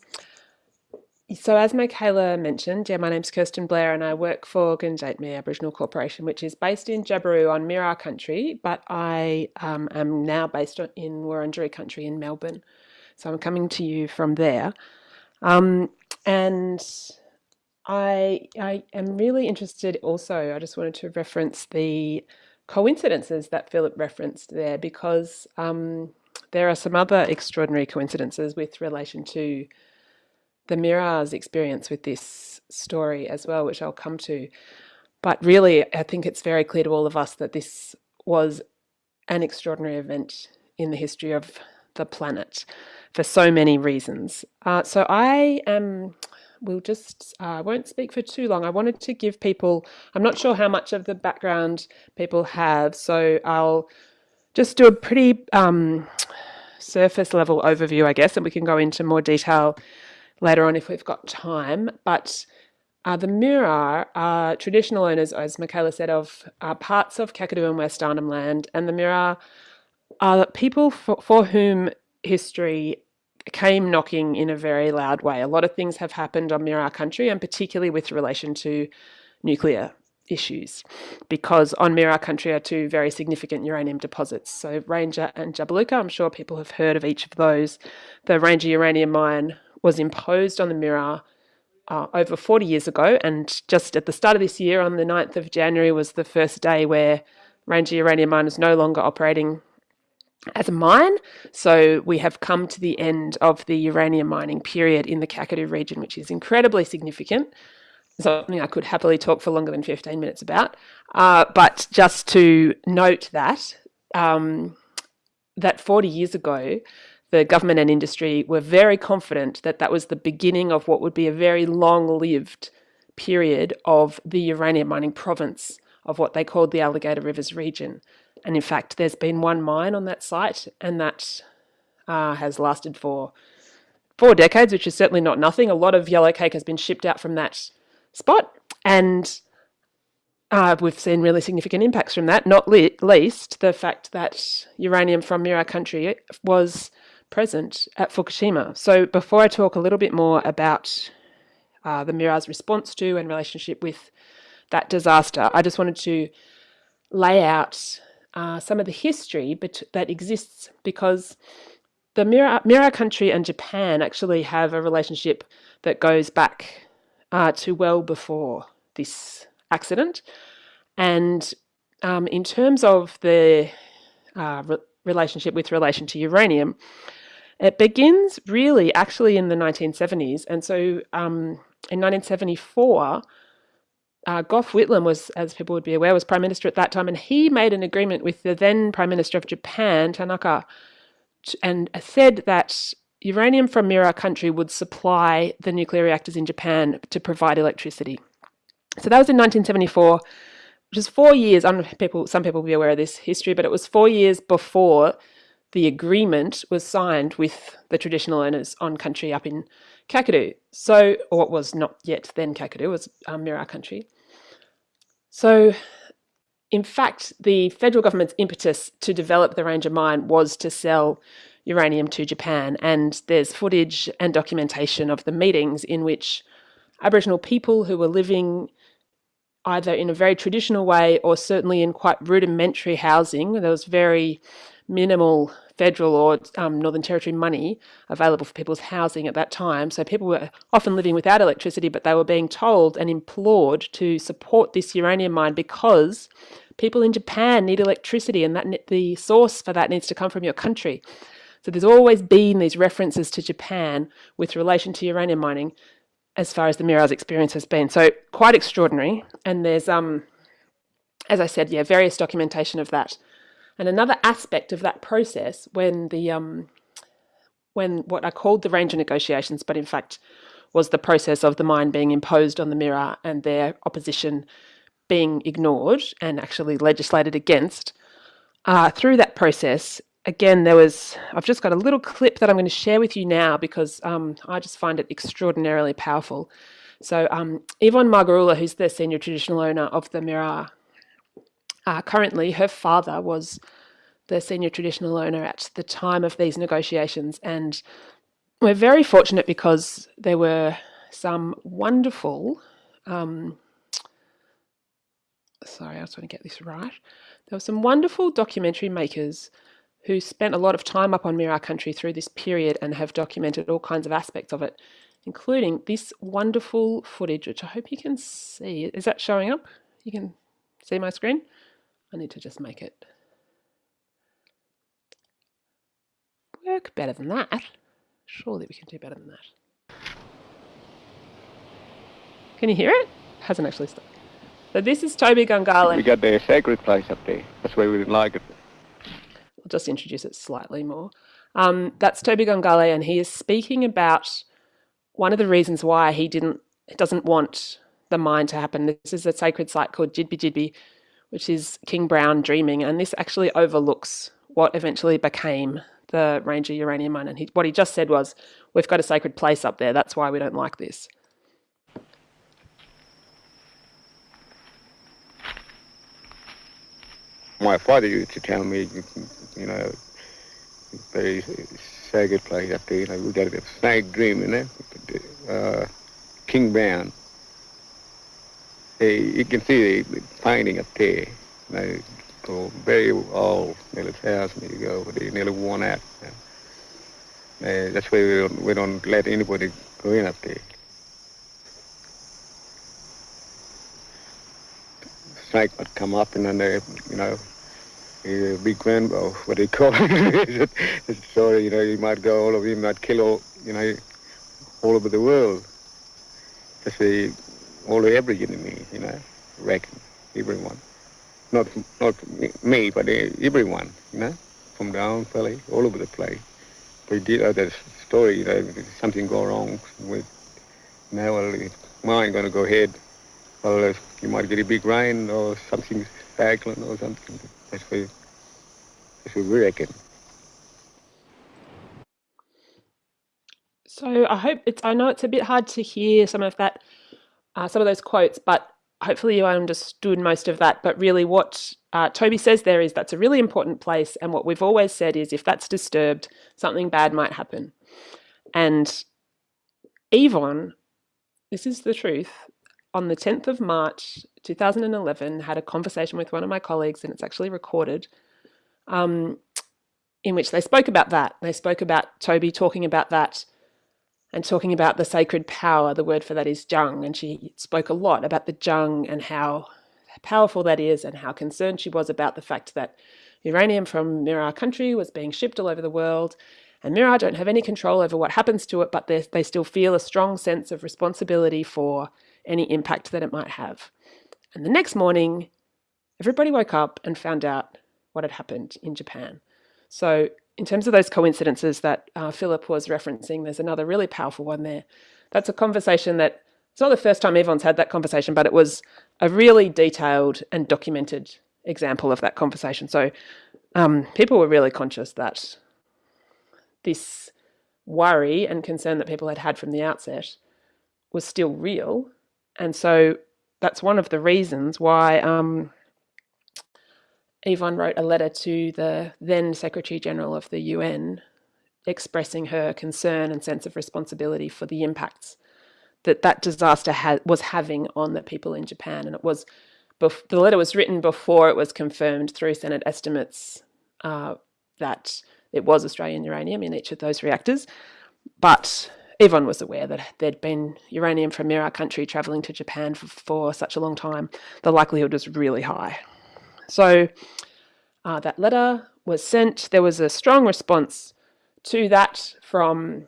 so as Michaela mentioned, yeah, my name's Kirsten Blair and I work for Gundjeihmi Aboriginal Corporation, which is based in Jabiru on Mirarr country, but I um, am now based in Wurundjeri country in Melbourne. So I'm coming to you from there. Um, and I, I am really interested also, I just wanted to reference the coincidences that Philip referenced there because um, there are some other extraordinary coincidences with relation to the Mirarr's experience with this story as well, which I'll come to. But really, I think it's very clear to all of us that this was an extraordinary event in the history of the planet for so many reasons. Uh, so I am, we'll just, I uh, won't speak for too long. I wanted to give people, I'm not sure how much of the background people have, so I'll just do a pretty um, surface level overview, I guess, and we can go into more detail later on if we've got time. But uh, the Mirarr are traditional owners, as Michaela said, of uh, parts of Kakadu and West Arnhem Land, and the Mirarr are people for, for whom history came knocking in a very loud way. A lot of things have happened on Mirarr country, and particularly with relation to nuclear issues, because on Mirarr country are two very significant uranium deposits. So Ranger and Jabiluka, I'm sure people have heard of each of those. The Ranger uranium mine was imposed on the Mirarr uh, over 40 years ago. And just at the start of this year, on the 9th of January, was the first day where Ranger Uranium Mine is no longer operating as a mine. So we have come to the end of the uranium mining period in the Kakadu region, which is incredibly significant. Something I could happily talk for longer than 15 minutes about. Uh, but just to note that, um, that 40 years ago, the government and industry were very confident that that was the beginning of what would be a very long-lived period of the uranium mining province of what they called the Alligator Rivers region. And in fact, there's been one mine on that site, and that uh, has lasted for four decades, which is certainly not nothing. A lot of yellow cake has been shipped out from that spot, and uh, we've seen really significant impacts from that, not le least the fact that uranium from Mirarr country was present at Fukushima. So before I talk a little bit more about uh, the Mirarr's response to and relationship with that disaster, I just wanted to lay out uh, some of the history that exists because the Mirarr country and Japan actually have a relationship that goes back uh, to well before this accident. And um, in terms of the uh, re relationship with relation to uranium, it begins really actually in the 1970s. And so um, in 1974, uh, Gough Whitlam was, as people would be aware, was Prime Minister at that time, and he made an agreement with the then Prime Minister of Japan, Tanaka, and said that uranium from Mirarr country would supply the nuclear reactors in Japan to provide electricity. So that was in 1974, which is four years, people, some people will be aware of this history, but it was four years before the agreement was signed with the traditional owners on country up in Kakadu. So, or it was not yet then Kakadu, was um, Mirarr country. So, in fact, the federal government's impetus to develop the Ranger mine was to sell uranium to Japan. And there's footage and documentation of the meetings in which Aboriginal people who were living either in a very traditional way or certainly in quite rudimentary housing. There was very minimal federal or um, Northern Territory money available for people's housing at that time. So people were often living without electricity, but they were being told and implored to support this uranium mine because people in Japan need electricity and that the source for that needs to come from your country. So there's always been these references to Japan with relation to uranium mining as far as the Mirarr's experience has been. So quite extraordinary. And there's, um, as I said, yeah, various documentation of that. And another aspect of that process when the um, when what I called the ranger negotiations, but in fact was the process of the mine being imposed on the Mirarr and their opposition being ignored and actually legislated against. Uh, through that process, again, there was, I've just got a little clip that I'm going to share with you now because um, I just find it extraordinarily powerful. So um, Yvonne Margarula, who's the senior traditional owner of the Mirarr, uh, currently her father was the senior traditional owner at the time of these negotiations. And we're very fortunate because there were some wonderful, um, sorry, I was trying to get this right. There were some wonderful documentary makers who spent a lot of time up on Mirarr country through this period and have documented all kinds of aspects of it, including this wonderful footage, which I hope you can see. Is that showing up? You can see my screen? I need to just make it work better than that. Surely we can do better than that. Can you hear it? it Hasn't actually stopped. So this is Toby Gangale. We got the sacred place up there. That's why we didn't like it. I'll just introduce it slightly more. Um, that's Toby Gangale, and he is speaking about one of the reasons why he didn't doesn't want the mine to happen. This is a sacred site called Jidbi Jidbi, which is King Brown dreaming, and this actually overlooks what eventually became the Ranger uranium mine. And he, what he just said was, "We've got a sacred place up there. That's why we don't like this." My father used to tell me, you know, very sacred place up there. You know, we got a snake dream, you know, uh, King Brown. Hey, you can see the painting up there. Know, so very old, nearly thousand years ago, but they nearly worn out. Uh, that's why we don't, we don't let anybody go in up there. Snake would come up and then they, you know, a big man, or what they call it. so, you know, he might go all over, he might kill all, you know, all over the world. That's the, all the every enemy, you know, reckon, everyone. Not, not me, but everyone, you know, from down valley, all over the place. We did uh, that story, you know, something go wrong with, now, well, mine going to go ahead. Well, you might get a big rain or something cyclone or something. That's what, that's what we reckon. So I hope it's. I know it's a bit hard to hear some of that, uh, some of those quotes, but hopefully you understood most of that. But really, what uh, Toby says there is that's a really important place, and what we've always said is if that's disturbed, something bad might happen. And Yvonne, this is the truth. On the 10th of March 2011, had a conversation with one of my colleagues, and it's actually recorded, um, in which they spoke about that. They spoke about Toby talking about that and talking about the sacred power. The word for that is jung, and she spoke a lot about the jung and how powerful that is, and how concerned she was about the fact that uranium from Mirarr country was being shipped all over the world. And Mirarr don't have any control over what happens to it, but they still feel a strong sense of responsibility for any impact that it might have. And the next morning, everybody woke up and found out what had happened in Japan. So in terms of those coincidences that uh, Philip was referencing, there's another really powerful one there. That's a conversation that it's not the first time Yvonne's had that conversation, but it was a really detailed and documented example of that conversation. So um, people were really conscious that this worry and concern that people had had from the outset was still real. And so that's one of the reasons why um, Yvonne wrote a letter to the then Secretary General of the UN expressing her concern and sense of responsibility for the impacts that that disaster was having on the people in Japan. And it was, the letter was written before it was confirmed through Senate estimates uh, that it was Australian uranium in each of those reactors. But Yvonne was aware that there'd been uranium from Mirarr country travelling to Japan for, for such a long time. The likelihood was really high. So uh, that letter was sent. There was a strong response to that from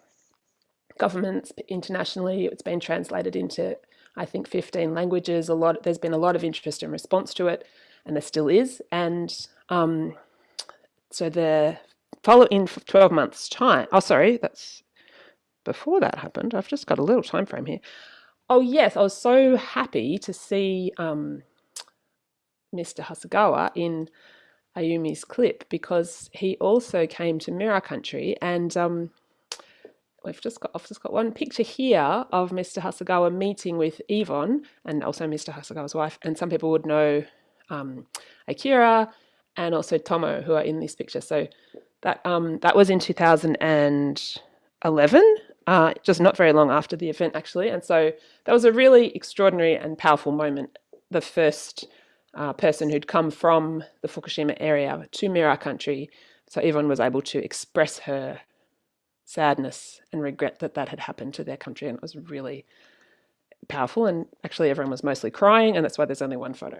governments internationally. It's been translated into, I think, 15 languages. A lot. There's been a lot of interest and response to it, and there still is. And um, so the follow in 12 months' time. Oh, sorry, that's before that happened. I've just got a little time frame here. Oh yes, I was so happy to see um, Mr. Hasegawa in Ayumi's clip because he also came to Mirarr country and um, we've just got I've just got one picture here of Mr. Hasegawa meeting with Yvonne and also Mr. Hasegawa's wife and some people would know um, Akira and also Tomo who are in this picture so that um, that was in 2011 uh, just not very long after the event actually and so that was a really extraordinary and powerful moment the first uh, person who'd come from the Fukushima area to Mirarr country. So Yvonne was able to express her sadness and regret that that had happened to their country. And it was really powerful. And actually, everyone was mostly crying, and that's why there's only one photo.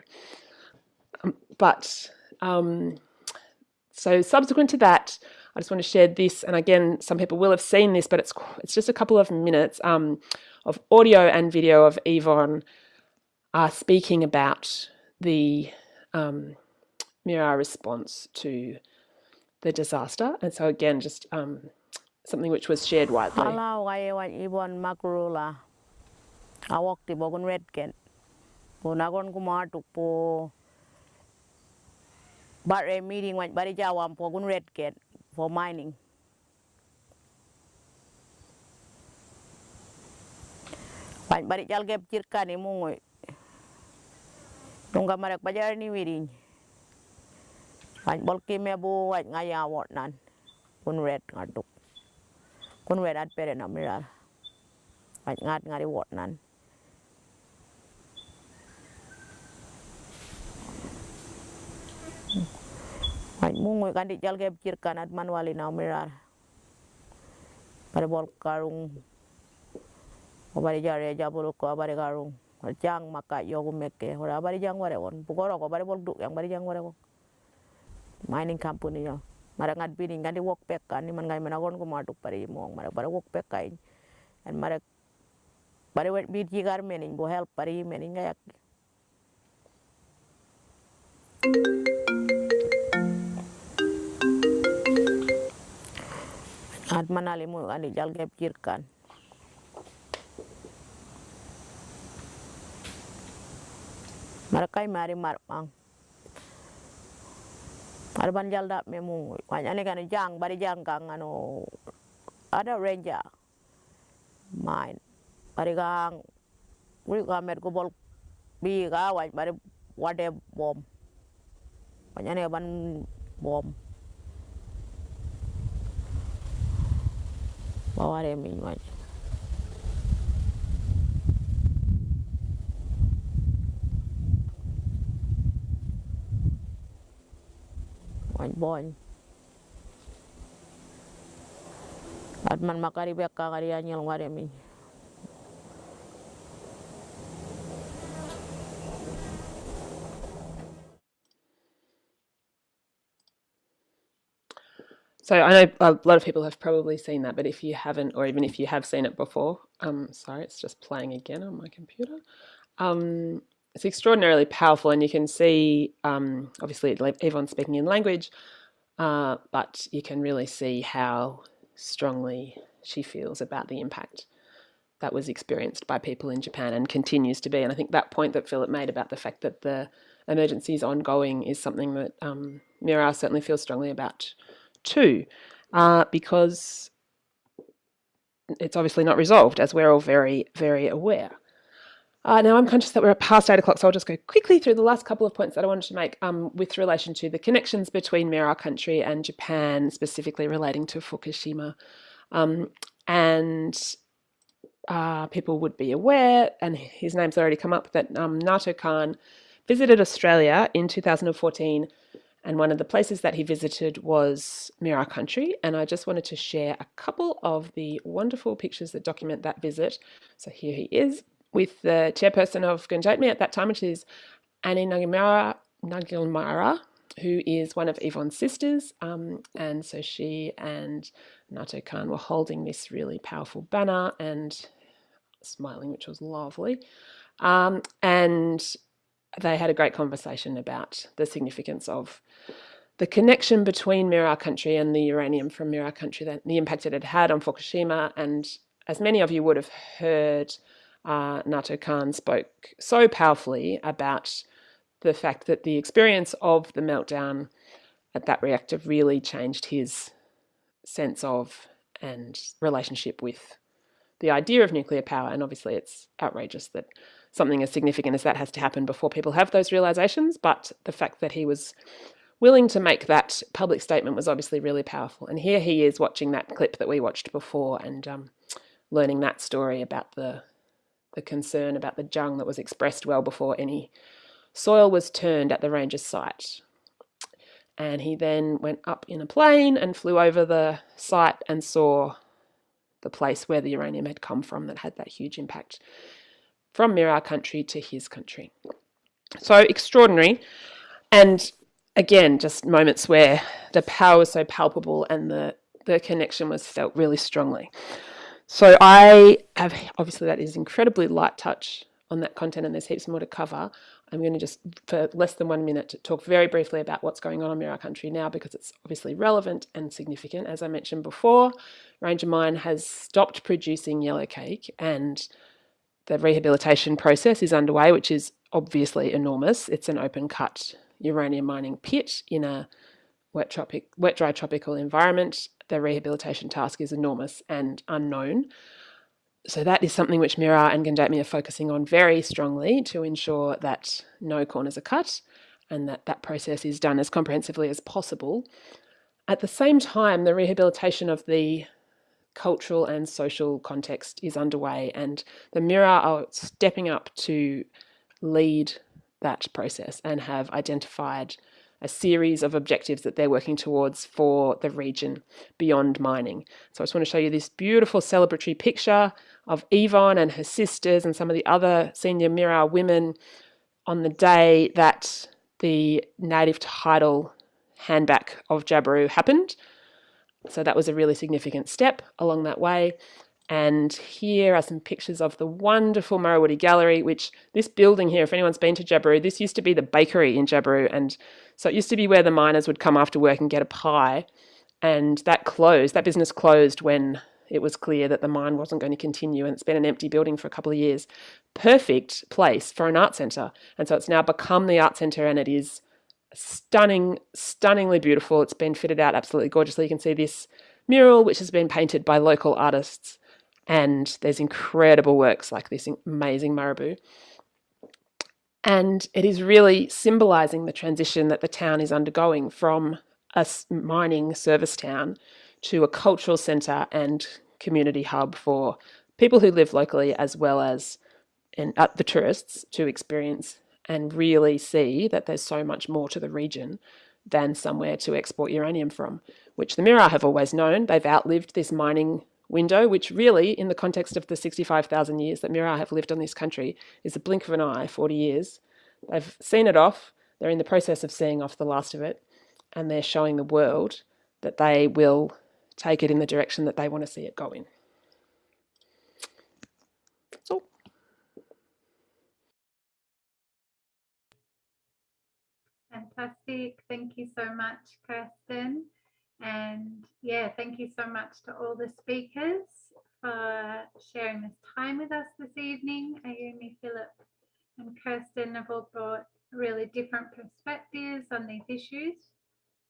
Um, but um, so subsequent to that, I just want to share this. And again, some people will have seen this, but it's it's just a couple of minutes um, of audio and video of Yvonne uh, speaking about the um, Mirarr response to the disaster. And so again, just um, something which was shared widely. Ala wai wai ibon makrula. Awak ti bogun red ken. Po nagon kumatuk po bare meeting wai bari jawam po gun red ken for mining. Wai bari jal gep cirkan imungoy. Nungga marek bajar ni wiring. Wai bol kime bu wai ngaya wot nan. Kun red ngaduk. Kun red at pere na mirar. Wai ngat ngari wot nan. Wai mungoy kan di jal gep cirkan at manuali. Pare bol karung. Obari jare jabulu ko abari karung. Jang maka yogu meke ora bari jang ware won bugoro ko bari bol du yang bari jang ware won mining company yo. Mara ngat bini ngandi wok pek kan ni man ngai menagon ko matuk pari mong. Mara bari wok pek kai and mara bari wet bit jigar mening bo help pari mening ngayak at manali mo ani jal gep jirkan Marakai mari marpang. Arban jalda memu. Kanya ni kan jang bari jang kang ano ada ranger main. Bari kang uri kamer ko bol bi ka waj bari wade bom. Kanya ni ban bom. Baware mi waj. At man makari bek ka kari anyel ware mi. So I know a lot of people have probably seen that, but if you haven't, or even if you have seen it before, um, sorry, it's just playing again on my computer. Um, it's extraordinarily powerful, and you can see, um, obviously, everyone's speaking in language, uh, but you can really see how strongly she feels about the impact that was experienced by people in Japan and continues to be. And I think that point that Philip made about the fact that the emergency is ongoing is something that um, Mirarr certainly feels strongly about too, uh, because it's obviously not resolved, as we're all very, very aware. Uh, now I'm conscious that we're past eight o'clock, so I'll just go quickly through the last couple of points that I wanted to make um, with relation to the connections between Mirarr country and Japan, specifically relating to Fukushima. Um, and uh, people would be aware, and his name's already come up, that um, Naoto Kan visited Australia in 2014 and one of the places that he visited was Mira country and I just wanted to share a couple of the wonderful pictures that document that visit. So here he is with the chairperson of Gundjeihmi at that time, which is Annie Nagimara, Nagilmara, who is one of Yvonne's sisters. Um, and so she and Naoto Kan were holding this really powerful banner and smiling, which was lovely. Um, and they had a great conversation about the significance of the connection between Mirarr country and the uranium from Mirarr country, that the impact it had had on Fukushima. And as many of you would have heard, uh, Naoto Kan spoke so powerfully about the fact that the experience of the meltdown at that reactor really changed his sense of and relationship with the idea of nuclear power. And obviously, it's outrageous that something as significant as that has to happen before people have those realizations. But the fact that he was willing to make that public statement was obviously really powerful. And here he is watching that clip that we watched before and um, learning that story about the the concern about the jung that was expressed well before any soil was turned at the ranger's site. And he then went up in a plane and flew over the site and saw the place where the uranium had come from that had that huge impact from Mirarr country to his country. So extraordinary. And again, just moments where the power was so palpable and the, the connection was felt really strongly. So I have, obviously that is incredibly light touch on that content and there's heaps more to cover. I'm going to just, for less than one minute, to talk very briefly about what's going on in Mirarr country now because it's obviously relevant and significant. As I mentioned before, Ranger Mine has stopped producing yellowcake and the rehabilitation process is underway, which is obviously enormous. It's an open cut uranium mining pit in a wet, tropic, wet dry tropical environment. The rehabilitation task is enormous and unknown. So that is something which Mirarr and Gundjeihmi are focusing on very strongly to ensure that no corners are cut and that that process is done as comprehensively as possible. At the same time, the rehabilitation of the cultural and social context is underway and the Mirarr are stepping up to lead that process and have identified a series of objectives that they're working towards for the region beyond mining. So I just want to show you this beautiful celebratory picture of Yvonne and her sisters and some of the other senior Mirarr women on the day that the native title handback of Jabiru happened. So that was a really significant step along that way. And here are some pictures of the wonderful Marrawuddi Gallery, which this building here, if anyone's been to Jabiru, this used to be the bakery in Jabiru. And so it used to be where the miners would come after work and get a pie. And that closed, that business closed when it was clear that the mine wasn't going to continue and it's been an empty building for a couple of years. Perfect place for an art centre. And so it's now become the art centre and it is stunning, stunningly beautiful. It's been fitted out absolutely gorgeously. You can see this mural, which has been painted by local artists. And there's incredible works like this amazing marabou. And it is really symbolising the transition that the town is undergoing from a mining service town to a cultural centre and community hub for people who live locally as well as in, uh, the tourists to experience and really see that there's so much more to the region than somewhere to export uranium from, which the Mirarr have always known. They've outlived this mining window, which really, in the context of the 65,000 years that Mirarr have lived on this country, is a blink of an eye, 40 years. They've seen it off. They're in the process of seeing off the last of it, and they're showing the world that they will take it in the direction that they want to see it go in. So. Fantastic. Thank you so much, Kirsten. And yeah, thank you so much to all the speakers for sharing this time with us this evening. Ayumi, Philip and Kirsten have all brought really different perspectives on these issues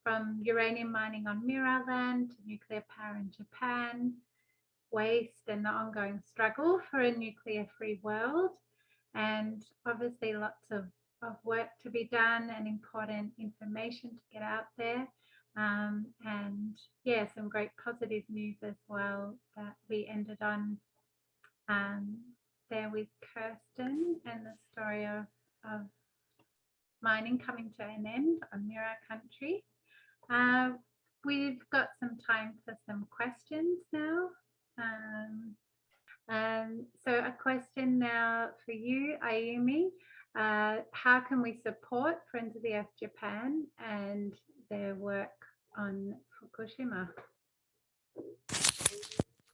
from uranium mining on Mirarr land to nuclear power in Japan, waste and the ongoing struggle for a nuclear free world, and obviously lots of, of work to be done and important information to get out there. Um, and yeah, some great positive news as well that we ended on um, there with Kirsten and the story of, of mining coming to an end on Mirarr country. Uh, we've got some time for some questions now. Um, um, so a question now for you, Ayumi. Uh, how can we support Friends of the Earth Japan and their work on Fukushima?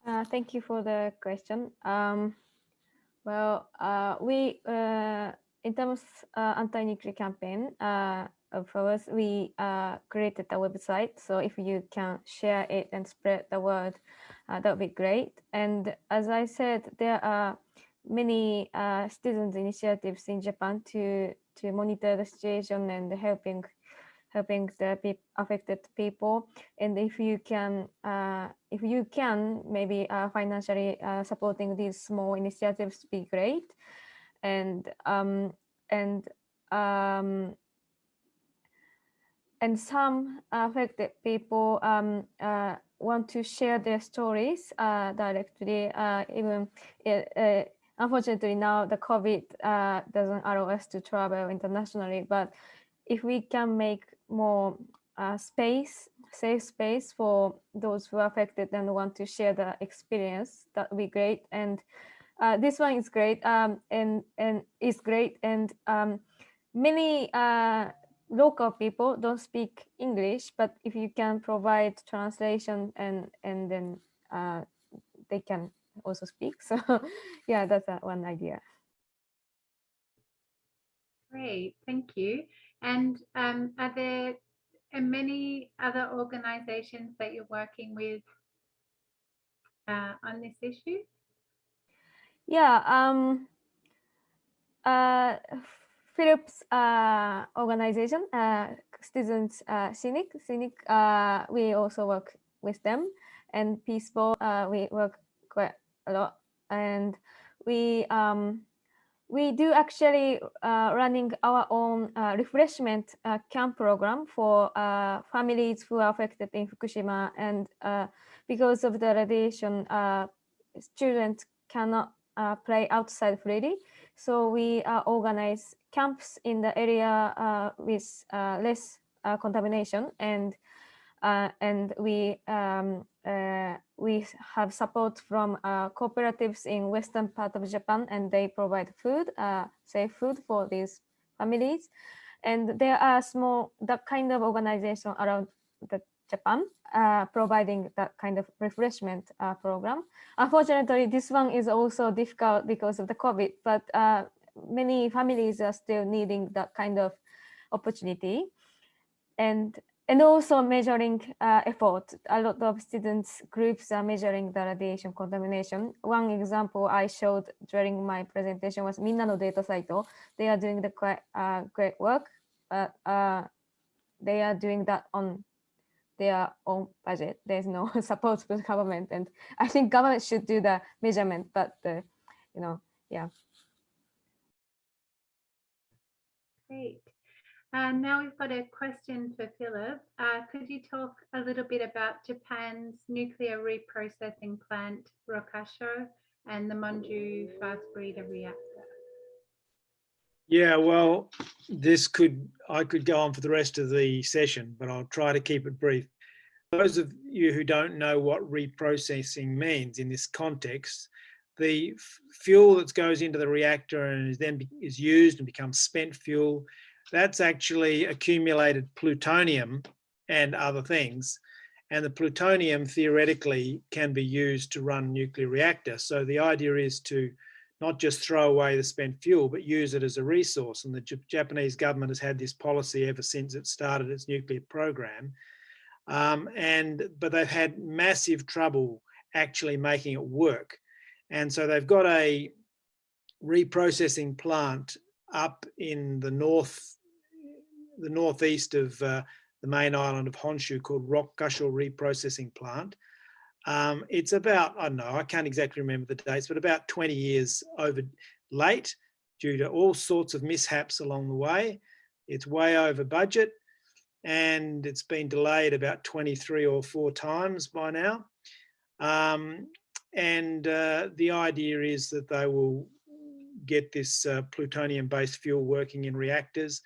Uh, thank you for the question. Um, well, uh, we, uh, in terms of uh, anti-nuclear campaign, uh, of ours, we uh, created a website. So if you can share it and spread the word, that would be great. And as I said, there are many students initiatives in Japan to to monitor the situation and helping helping the peop affected people. And if you can, uh, if you can, maybe uh, financially uh, supporting these small initiatives be great. And um, and um, and some affected people um, uh, want to share their stories uh, directly. Uh, even unfortunately now the COVID doesn't allow us to travel internationally, but if we can make more uh, space, safe space for those who are affected and want to share the experience, that would be great. And this one is great um, and and is great and um, many local people don't speak English, but if you can provide translation and and then uh, they can also speak. So yeah, that's uh, one idea. Great, thank you. And um, are there many other organizations that you're working with uh, on this issue? Yeah. Um, uh, Philip's uh, organization, uh, Students uh, CNIC, CNIC, uh, we also work with them, and Peaceful, uh, we work quite a lot, and we um, we do actually uh, running our own uh, refreshment uh, camp program for uh, families who are affected in Fukushima, and uh, because of the radiation, uh, students cannot play outside freely. So we organize camps in the area with less contamination and and we um, we have support from cooperatives in western part of Japan and they provide food, safe food for these families. And there are small, that kind of organization around the Japan, uh, providing that kind of refreshment uh, program. Unfortunately, this one is also difficult because of the COVID, but uh, many families are still needing that kind of opportunity. And and also measuring uh, effort. A lot of students groups are measuring the radiation contamination. One example I showed during my presentation was Minna no Data Site. They are doing the quite uh, great work, but uh, they are doing that on their own budget. There's no support from the government, and I think government should do the measurement. But the, you know, yeah. Great. And now we've got a question for Philip. Uh, could you talk a little bit about Japan's nuclear reprocessing plant, Rokkasho, and the Monju fast breeder reactor? Yeah, well, this could, I could go on for the rest of the session, but I'll try to keep it brief. Those of you who don't know what reprocessing means in this context, the fuel that goes into the reactor and is then is used and becomes spent fuel, that's actually accumulated plutonium and other things. And the plutonium theoretically can be used to run nuclear reactor. So the idea is to not just throw away the spent fuel, but use it as a resource. And the J Japanese government has had this policy ever since it started its nuclear program. Um, and but they've had massive trouble actually making it work. And so they've got a reprocessing plant up in the north, the northeast of uh, the main island of Honshu called Rokkasho Reprocessing Plant. Um, it's about, I don't know, I can't exactly remember the dates, but about 20 years over late due to all sorts of mishaps along the way. It's way over budget and it's been delayed about 23 or four times by now. Um, and uh, the idea is that they will get this uh, plutonium-based fuel working in reactors.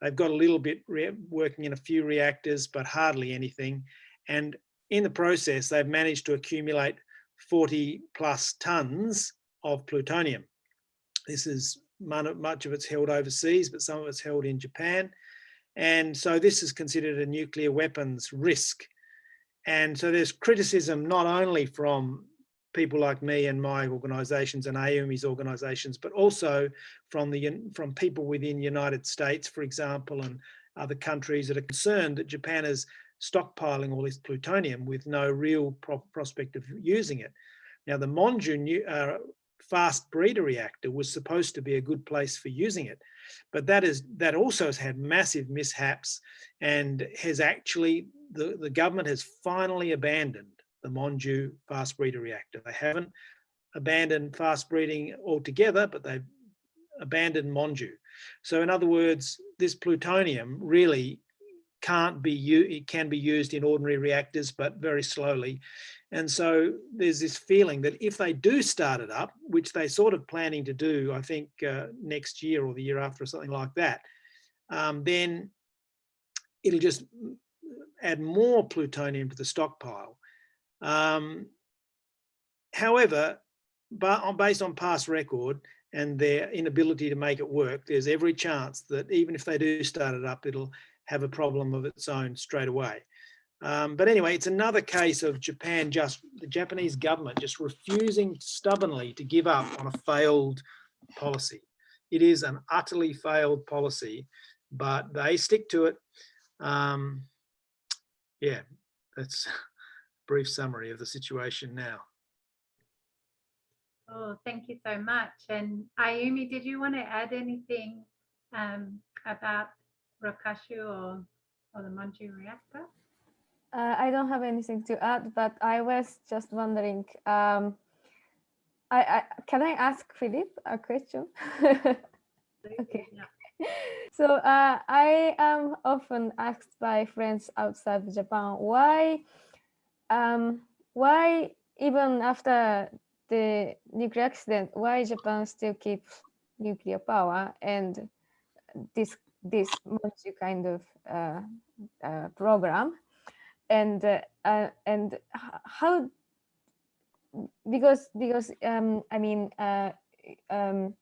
They've got a little bit working in a few reactors, but hardly anything. And in the process, they've managed to accumulate 40 plus tons of plutonium. This is much of it's held overseas, but some of it's held in Japan. And so this is considered a nuclear weapons risk. And so there's criticism not only from people like me and my organisations and Ayumi's organisations, but also from the from people within the United States, for example, and other countries that are concerned that Japan is stockpiling all this plutonium with no real pro prospect of using it. Now, the Monju uh, fast breeder reactor was supposed to be a good place for using it. But that is that also has had massive mishaps and has actually, the, the government has finally abandoned the Monju fast breeder reactor. They haven't abandoned fast breeding altogether, but they've abandoned Monju. So in other words, this plutonium really can't be it can be used in ordinary reactors, but very slowly. And so there's this feeling that if they do start it up, which they sort of planning to do, I think uh, next year or the year after or something like that, um, then it'll just add more plutonium to the stockpile. Um, however, based on past record and their inability to make it work, there's every chance that even if they do start it up, it'll have a problem of its own straight away. Um, but anyway, it's another case of Japan just, the Japanese government just refusing stubbornly to give up on a failed policy. It is an utterly failed policy, but they stick to it. Um, yeah, that's brief summary of the situation now. Oh, thank you so much. And Ayumi, did you want to add anything um, about Rokkasho or, or the Monju reactor? Uh, I don't have anything to add, but I was just wondering, um, I, I, can I ask Philip a question? okay. So uh, I am often asked by friends outside Japan why, um, why even after the nuclear accident, why Japan still keeps nuclear power and this this multi kind of uh, uh, program, and uh, uh and how because because um, I mean uh, um,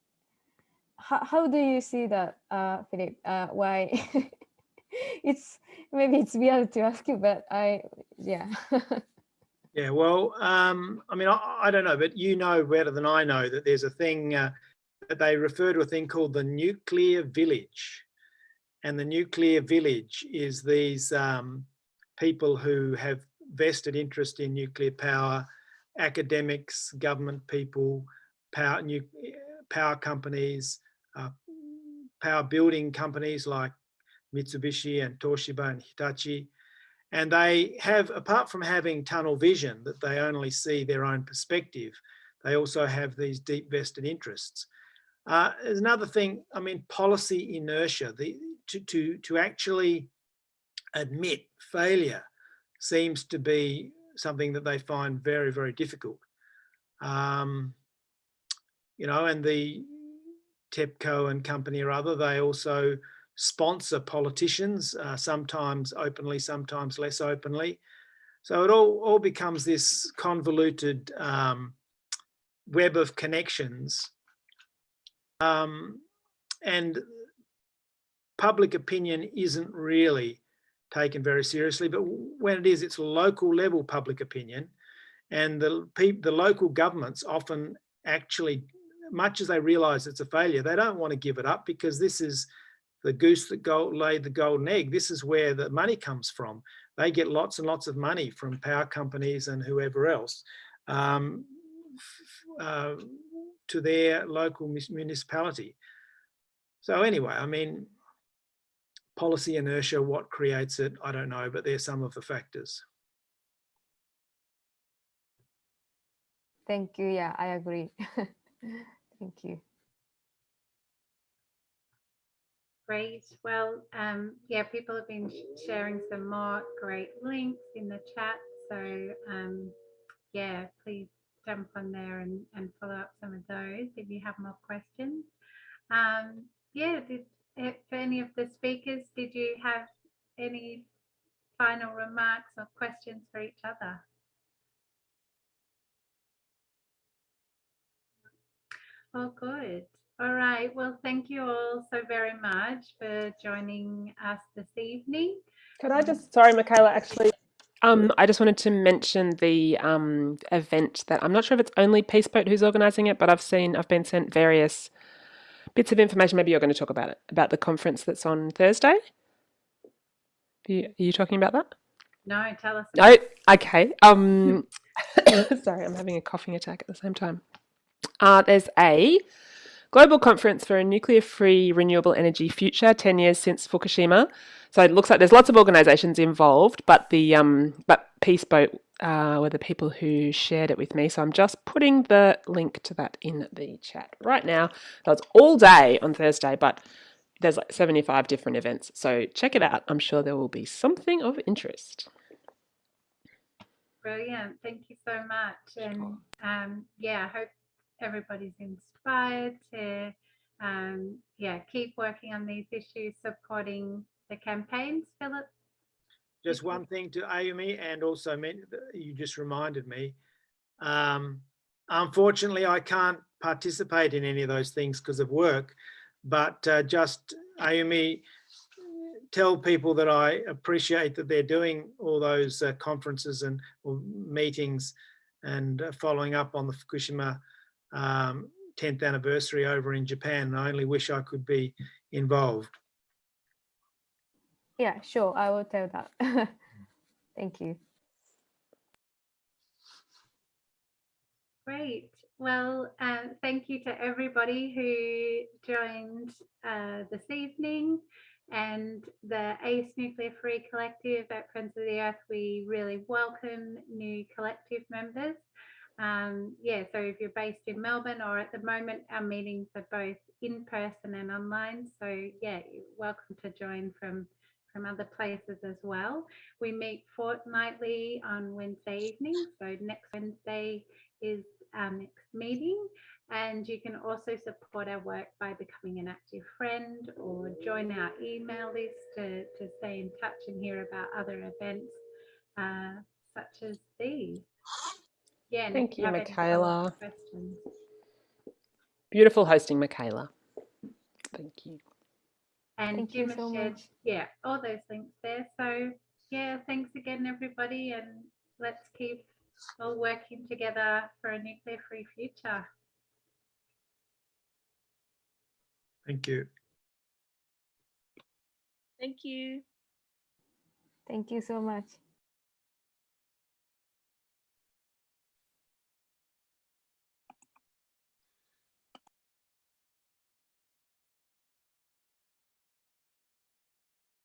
how how do you see that, uh, Philip? why? it's maybe it's weird to ask you, but I yeah. Yeah, well, um, I mean, I, I, don't know, but you know better than I know that there's a thing uh, that they refer to a thing called the nuclear village. And the nuclear village is these um, people who have vested interest in nuclear power, academics, government people, power, new, power companies, uh, power building companies like Mitsubishi and Toshiba and Hitachi, and they have, apart from having tunnel vision, that they only see their own perspective, they also have these deep vested interests. Uh, there's another thing, I mean, policy inertia, the, to, to, to actually admit failure seems to be something that they find very, very difficult. Um, you know, and the TEPCO and company or other, they also sponsor politicians, uh, sometimes openly, sometimes less openly. So it all, all becomes this convoluted um, web of connections. Um, and public opinion isn't really taken very seriously, but when it is, it's local level public opinion. And the, the local governments often actually, much as they realize it's a failure, they don't want to give it up because this is the goose that laid the golden egg. This is where the money comes from. They get lots and lots of money from power companies and whoever else um, uh, to their local municipality. So anyway, I mean, policy inertia, what creates it, I don't know, but they're some of the factors. Thank you. Yeah, I agree. Thank you. Great. Well, um, yeah, people have been sharing some more great links in the chat. So um, yeah, please jump on there and, and follow up some of those if you have more questions. Um, yeah, did, eh, for any of the speakers, did you have any final remarks or questions for each other? Oh, good. All right. Well, thank you all so very much for joining us this evening. Could I just, sorry, Michaela, actually, um, I just wanted to mention the um, event that I'm not sure if it's only Peace Boat who's organising it, but I've seen, I've been sent various bits of information. Maybe you're going to talk about it, about the conference that's on Thursday. Are you, are you talking about that? No, tell us. No, okay. Um, sorry, I'm having a coughing attack at the same time. Uh, there's a global conference for a nuclear-free renewable energy future, 10 years since Fukushima. So it looks like there's lots of organisations involved, but the um, but Peace Boat uh, were the people who shared it with me. So I'm just putting the link to that in the chat right now. That's all day on Thursday, but there's like 75 different events. So check it out. I'm sure there will be something of interest. Brilliant. Thank you so much. And um, yeah, I hope everybody's inspired to um, yeah keep working on these issues, supporting the campaigns. Philip. Just one thing to Ayumi, and also meant you just reminded me. Um, unfortunately, I can't participate in any of those things because of work. But uh, just Ayumi, tell people that I appreciate that they're doing all those uh, conferences and meetings and uh, following up on the Fukushima um, 10th anniversary over in Japan. I only wish I could be involved. Yeah, sure. I will tell that. Thank you. Great. Well, uh, thank you to everybody who joined uh, this evening and the ACE Nuclear Free Collective at Friends of the Earth. We really welcome new collective members. Um, yeah, so if you're based in Melbourne or at the moment, our meetings are both in person and online. So yeah, welcome to join from from other places as well. We meet fortnightly on Wednesday evening. So next Wednesday is our next meeting. And you can also support our work by becoming an active friend or join our email list to, to stay in touch and hear about other events uh, such as these. Yeah, Thank you, Michaela. Beautiful hosting, Michaela. Thank you. And Thank you Jim has so shared, much. yeah, all those links there. So yeah, thanks again, everybody, and let's keep all working together for a nuclear-free future. Thank you. Thank you. Thank you so much.